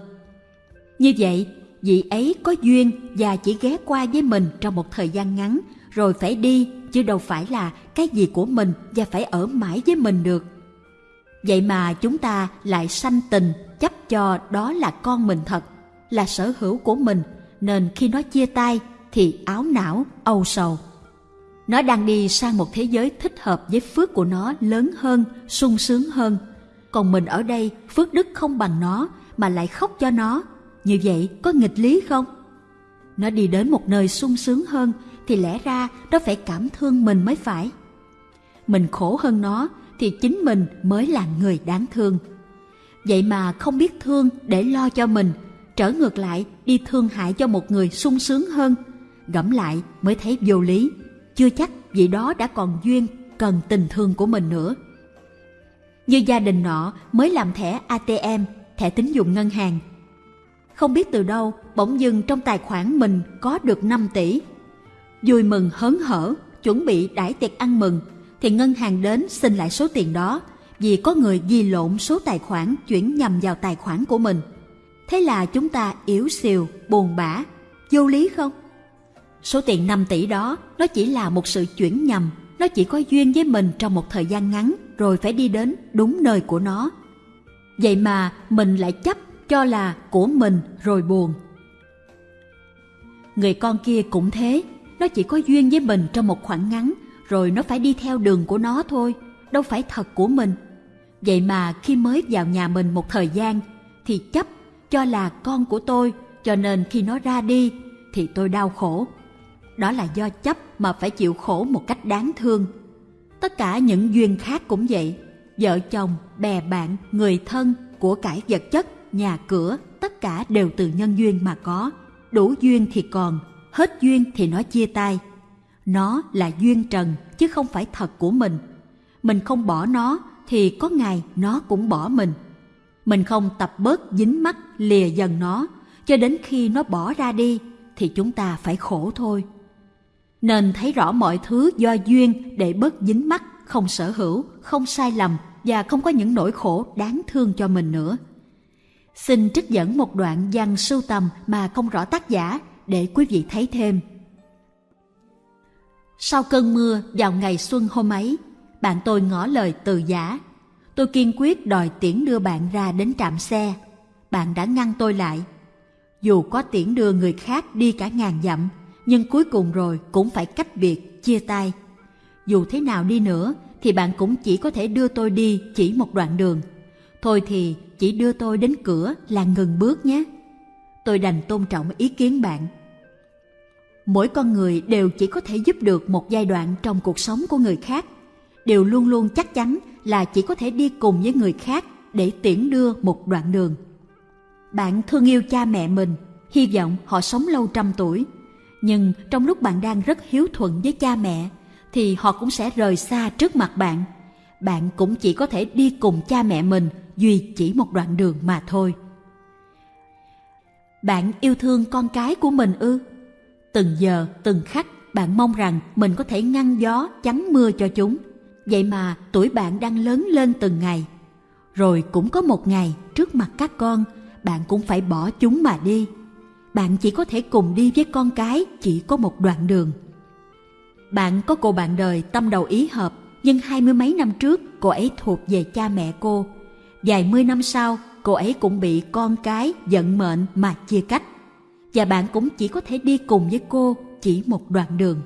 Như vậy, vị ấy có duyên và chỉ ghé qua với mình trong một thời gian ngắn rồi phải đi chứ đâu phải là cái gì của mình và phải ở mãi với mình được vậy mà chúng ta lại sanh tình chấp cho đó là con mình thật là sở hữu của mình nên khi nó chia tay thì áo não âu sầu Nó đang đi sang một thế giới thích hợp với phước của nó lớn hơn, sung sướng hơn. Còn mình ở đây, phước đức không bằng nó mà lại khóc cho nó. Như vậy có nghịch lý không? Nó đi đến một nơi sung sướng hơn thì lẽ ra nó phải cảm thương mình mới phải. Mình khổ hơn nó thì chính mình mới là người đáng thương. Vậy mà không biết thương để lo cho mình, trở ngược lại đi thương hại cho một người sung sướng hơn. Gẫm lại mới thấy vô lý, chưa chắc vị đó đã còn duyên cần tình thương của mình nữa. Như gia đình nọ mới làm thẻ ATM, thẻ tín dụng ngân hàng. Không biết từ đâu bỗng dưng trong tài khoản mình có được 5 tỷ. Vui mừng hớn hở, chuẩn bị đãi tiệc ăn mừng, thì ngân hàng đến xin lại số tiền đó vì có người ghi lộn số tài khoản chuyển nhầm vào tài khoản của mình. Thế là chúng ta yếu xìu, buồn bã, vô lý không? Số tiền 5 tỷ đó nó chỉ là một sự chuyển nhầm, nó chỉ có duyên với mình trong một thời gian ngắn rồi phải đi đến đúng nơi của nó. Vậy mà mình lại chấp cho là của mình rồi buồn. Người con kia cũng thế, nó chỉ có duyên với mình trong một khoảng ngắn rồi nó phải đi theo đường của nó thôi, đâu phải thật của mình. Vậy mà khi mới vào nhà mình một thời gian thì chấp cho là con của tôi, cho nên khi nó ra đi thì tôi đau khổ. Đó là do chấp mà phải chịu khổ một cách đáng thương. Tất cả những duyên khác cũng vậy, vợ chồng, bè bạn, người thân, của cải vật chất, nhà cửa, tất cả đều từ nhân duyên mà có. Đủ duyên thì còn, hết duyên thì nó chia tay. Nó là duyên trần chứ không phải thật của mình. Mình không bỏ nó thì có ngày nó cũng bỏ mình. Mình không tập bớt dính mắt lìa dần nó cho đến khi nó bỏ ra đi thì chúng ta phải khổ thôi. Nên thấy rõ mọi thứ do duyên để bớt dính mắt, không sở hữu, không sai lầm và không có những nỗi khổ đáng thương cho mình nữa. Xin trích dẫn một đoạn văn sưu tầm mà không rõ tác giả để quý vị thấy thêm. Sau cơn mưa vào ngày xuân hôm ấy, bạn tôi ngỏ lời từ giả. Tôi kiên quyết đòi tiễn đưa bạn ra đến trạm xe. Bạn đã ngăn tôi lại. Dù có tiễn đưa người khác đi cả ngàn dặm, nhưng cuối cùng rồi cũng phải cách biệt, chia tay. Dù thế nào đi nữa, thì bạn cũng chỉ có thể đưa tôi đi chỉ một đoạn đường. Thôi thì chỉ đưa tôi đến cửa là ngừng bước nhé. Tôi đành tôn trọng ý kiến bạn. Mỗi con người đều chỉ có thể giúp được một giai đoạn trong cuộc sống của người khác. Đều luôn luôn chắc chắn là chỉ có thể đi cùng với người khác để tiễn đưa một đoạn đường. Bạn thương yêu cha mẹ mình, hy vọng họ sống lâu trăm tuổi. Nhưng trong lúc bạn đang rất hiếu thuận với cha mẹ, thì họ cũng sẽ rời xa trước mặt bạn. Bạn cũng chỉ có thể đi cùng cha mẹ mình duy chỉ một đoạn đường mà thôi bạn yêu thương con cái của mình ư Từng giờ, từng khắc bạn mong rằng mình có thể ngăn gió, chắn mưa cho chúng. Vậy mà tuổi bạn đang lớn lên từng ngày. Rồi cũng có một ngày trước mặt các con, bạn cũng phải bỏ chúng mà đi. Bạn chỉ có thể cùng đi với con cái chỉ có một đoạn đường. Bạn có cô bạn đời tâm đầu ý hợp, nhưng hai mươi mấy năm trước cô ấy thuộc về cha mẹ cô. Vài mươi năm sau, cô ấy cũng bị con cái giận mệnh mà chia cách và bạn cũng chỉ có thể đi cùng với cô chỉ một đoạn đường.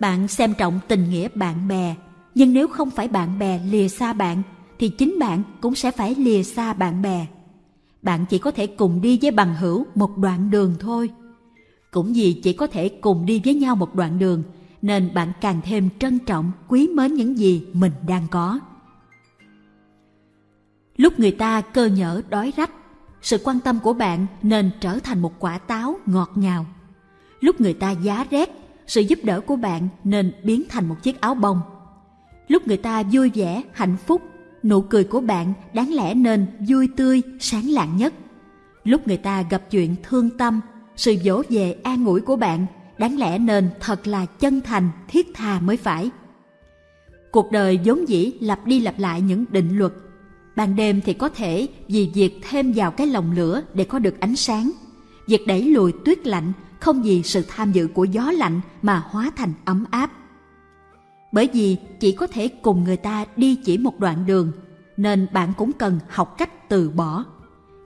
Bạn xem trọng tình nghĩa bạn bè, nhưng nếu không phải bạn bè lìa xa bạn, thì chính bạn cũng sẽ phải lìa xa bạn bè. Bạn chỉ có thể cùng đi với bằng hữu một đoạn đường thôi. Cũng vì chỉ có thể cùng đi với nhau một đoạn đường, nên bạn càng thêm trân trọng, quý mến những gì mình đang có. Lúc người ta cơ nhở đói rách, sự quan tâm của bạn nên trở thành một quả táo ngọt ngào. Lúc người ta giá rét, sự giúp đỡ của bạn nên biến thành một chiếc áo bông. Lúc người ta vui vẻ, hạnh phúc, nụ cười của bạn đáng lẽ nên vui tươi, sáng lạng nhất. Lúc người ta gặp chuyện thương tâm, sự dỗ về an ủi của bạn đáng lẽ nên thật là chân thành, thiết tha mới phải. Cuộc đời vốn dĩ lặp đi lặp lại những định luật Ban đêm thì có thể vì việc thêm vào cái lồng lửa để có được ánh sáng. Việc đẩy lùi tuyết lạnh không vì sự tham dự của gió lạnh mà hóa thành ấm áp. Bởi vì chỉ có thể cùng người ta đi chỉ một đoạn đường, nên bạn cũng cần học cách từ bỏ.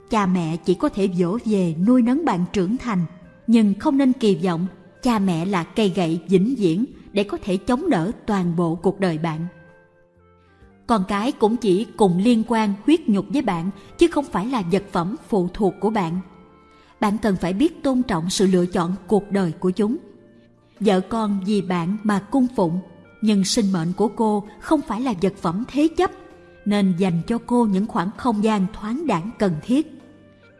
Cha mẹ chỉ có thể dỗ về nuôi nấng bạn trưởng thành, nhưng không nên kỳ vọng cha mẹ là cây gậy vĩnh viễn để có thể chống đỡ toàn bộ cuộc đời bạn con cái cũng chỉ cùng liên quan huyết nhục với bạn, chứ không phải là vật phẩm phụ thuộc của bạn. Bạn cần phải biết tôn trọng sự lựa chọn cuộc đời của chúng. Vợ con vì bạn mà cung phụng, nhưng sinh mệnh của cô không phải là vật phẩm thế chấp, nên dành cho cô những khoảng không gian thoáng đẳng cần thiết.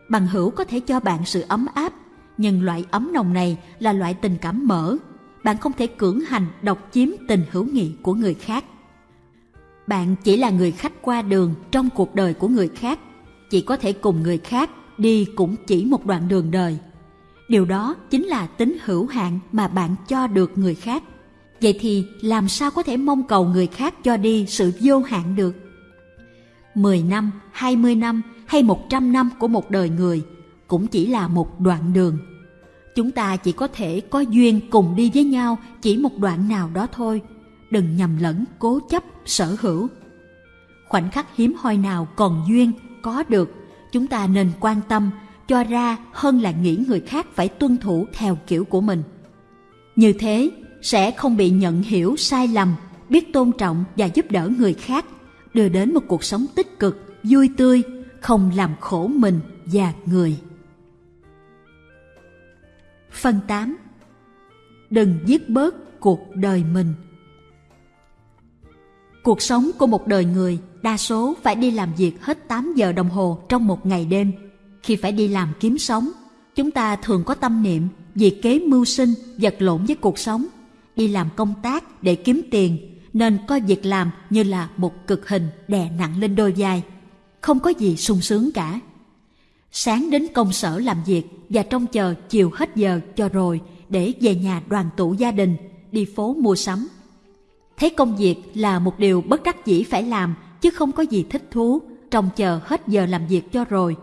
Bằng hữu có thể cho bạn sự ấm áp, nhưng loại ấm nồng này là loại tình cảm mở. Bạn không thể cưỡng hành độc chiếm tình hữu nghị của người khác bạn chỉ là người khách qua đường trong cuộc đời của người khác chỉ có thể cùng người khác đi cũng chỉ một đoạn đường đời điều đó chính là tính hữu hạn mà bạn cho được người khác vậy thì làm sao có thể mong cầu người khác cho đi sự vô hạn được 10 năm, 20 năm hay 100 năm của một đời người cũng chỉ là một đoạn đường. Chúng ta chỉ có thể có duyên cùng đi với nhau chỉ một đoạn nào đó thôi. Đừng nhầm lẫn cố chấp, sở hữu. Khoảnh khắc hiếm hoi nào còn duyên, có được, chúng ta nên quan tâm, cho ra hơn là nghĩ người khác phải tuân thủ theo kiểu của mình. Như thế, sẽ không bị nhận hiểu sai lầm, biết tôn trọng và giúp đỡ người khác, đưa đến một cuộc sống tích cực, vui tươi, không làm khổ mình và người. Phần 8 Đừng giết bớt cuộc đời mình Cuộc sống của một đời người đa số phải đi làm việc hết 8 giờ đồng hồ trong một ngày đêm. Khi phải đi làm kiếm sống, chúng ta thường có tâm niệm việc kế mưu sinh vật lộn với cuộc sống, đi làm công tác để kiếm tiền nên coi việc làm như là một cực hình đè nặng lên đôi vai. Không có gì sung sướng cả. Sáng đến công sở làm việc và trông chờ chiều hết giờ cho rồi để về nhà đoàn tụ gia đình, đi phố mua sắm. Thấy công việc là một điều bất đắc dĩ phải làm chứ không có gì thích thú, trông chờ hết giờ làm việc cho rồi.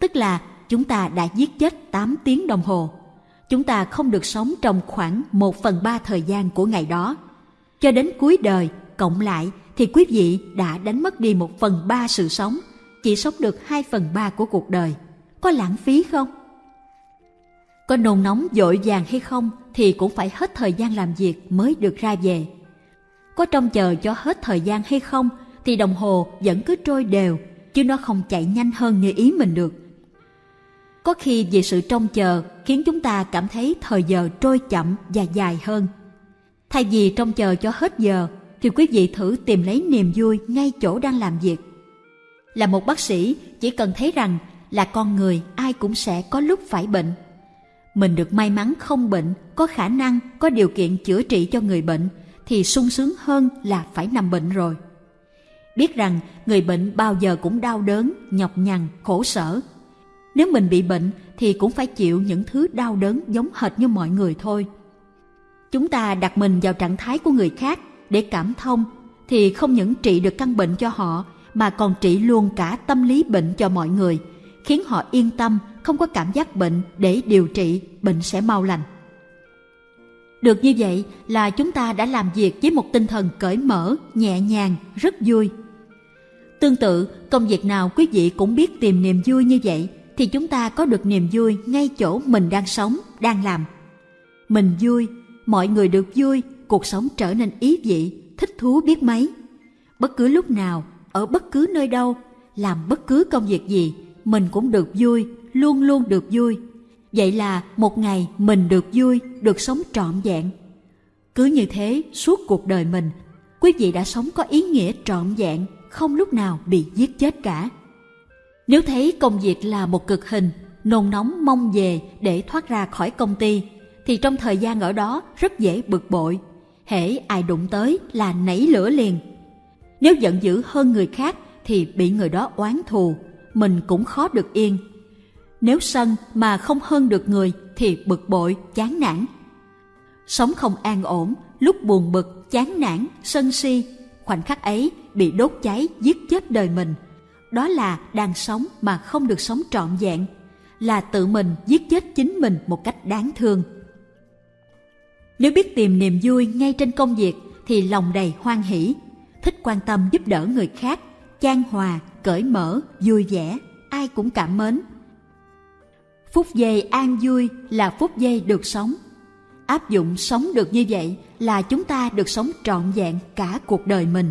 Tức là chúng ta đã giết chết 8 tiếng đồng hồ. Chúng ta không được sống trong khoảng 1 phần 3 thời gian của ngày đó. Cho đến cuối đời, cộng lại thì quý vị đã đánh mất đi một phần ba sự sống, chỉ sống được 2 phần 3 của cuộc đời. Có lãng phí không? Có nôn nóng dội vàng hay không thì cũng phải hết thời gian làm việc mới được ra về. Có trông chờ cho hết thời gian hay không thì đồng hồ vẫn cứ trôi đều, chứ nó không chạy nhanh hơn như ý mình được. Có khi vì sự trông chờ khiến chúng ta cảm thấy thời giờ trôi chậm và dài hơn. Thay vì trông chờ cho hết giờ thì quý vị thử tìm lấy niềm vui ngay chỗ đang làm việc. Là một bác sĩ chỉ cần thấy rằng là con người ai cũng sẽ có lúc phải bệnh mình được may mắn không bệnh, có khả năng, có điều kiện chữa trị cho người bệnh thì sung sướng hơn là phải nằm bệnh rồi. Biết rằng người bệnh bao giờ cũng đau đớn, nhọc nhằn, khổ sở. Nếu mình bị bệnh thì cũng phải chịu những thứ đau đớn giống hệt như mọi người thôi. Chúng ta đặt mình vào trạng thái của người khác để cảm thông thì không những trị được căn bệnh cho họ mà còn trị luôn cả tâm lý bệnh cho mọi người, khiến họ yên tâm không có cảm giác bệnh để điều trị, bệnh sẽ mau lành. Được như vậy là chúng ta đã làm việc với một tinh thần cởi mở, nhẹ nhàng, rất vui. Tương tự, công việc nào quý vị cũng biết tìm niềm vui như vậy thì chúng ta có được niềm vui ngay chỗ mình đang sống, đang làm. Mình vui, mọi người được vui, cuộc sống trở nên ý vị, thích thú biết mấy. Bất cứ lúc nào, ở bất cứ nơi đâu, làm bất cứ công việc gì, mình cũng được vui, luôn luôn được vui. Vậy là một ngày mình được vui, được sống trọn vẹn. Cứ như thế suốt cuộc đời mình, quý vị đã sống có ý nghĩa trọn vẹn, không lúc nào bị giết chết cả. Nếu thấy công việc là một cực hình, nôn nóng mong về để thoát ra khỏi công ty, thì trong thời gian ở đó rất dễ bực bội. Hễ ai đụng tới là nảy lửa liền. Nếu giận dữ hơn người khác thì bị người đó oán thù, mình cũng khó được yên nếu sân mà không hơn được người thì bực bội, chán nản. Sống không an ổn, lúc buồn bực, chán nản, sân si, khoảnh khắc ấy bị đốt cháy giết chết đời mình. Đó là đang sống mà không được sống trọn vẹn, là tự mình giết chết chính mình một cách đáng thương. Nếu biết tìm niềm vui ngay trên công việc thì lòng đầy hoan hỷ, thích quan tâm giúp đỡ người khác, chan hòa, cởi mở, vui vẻ, ai cũng cảm mến, Phút giây an vui là phút giây được sống. áp dụng sống được như vậy là chúng ta được sống trọn vẹn cả cuộc đời mình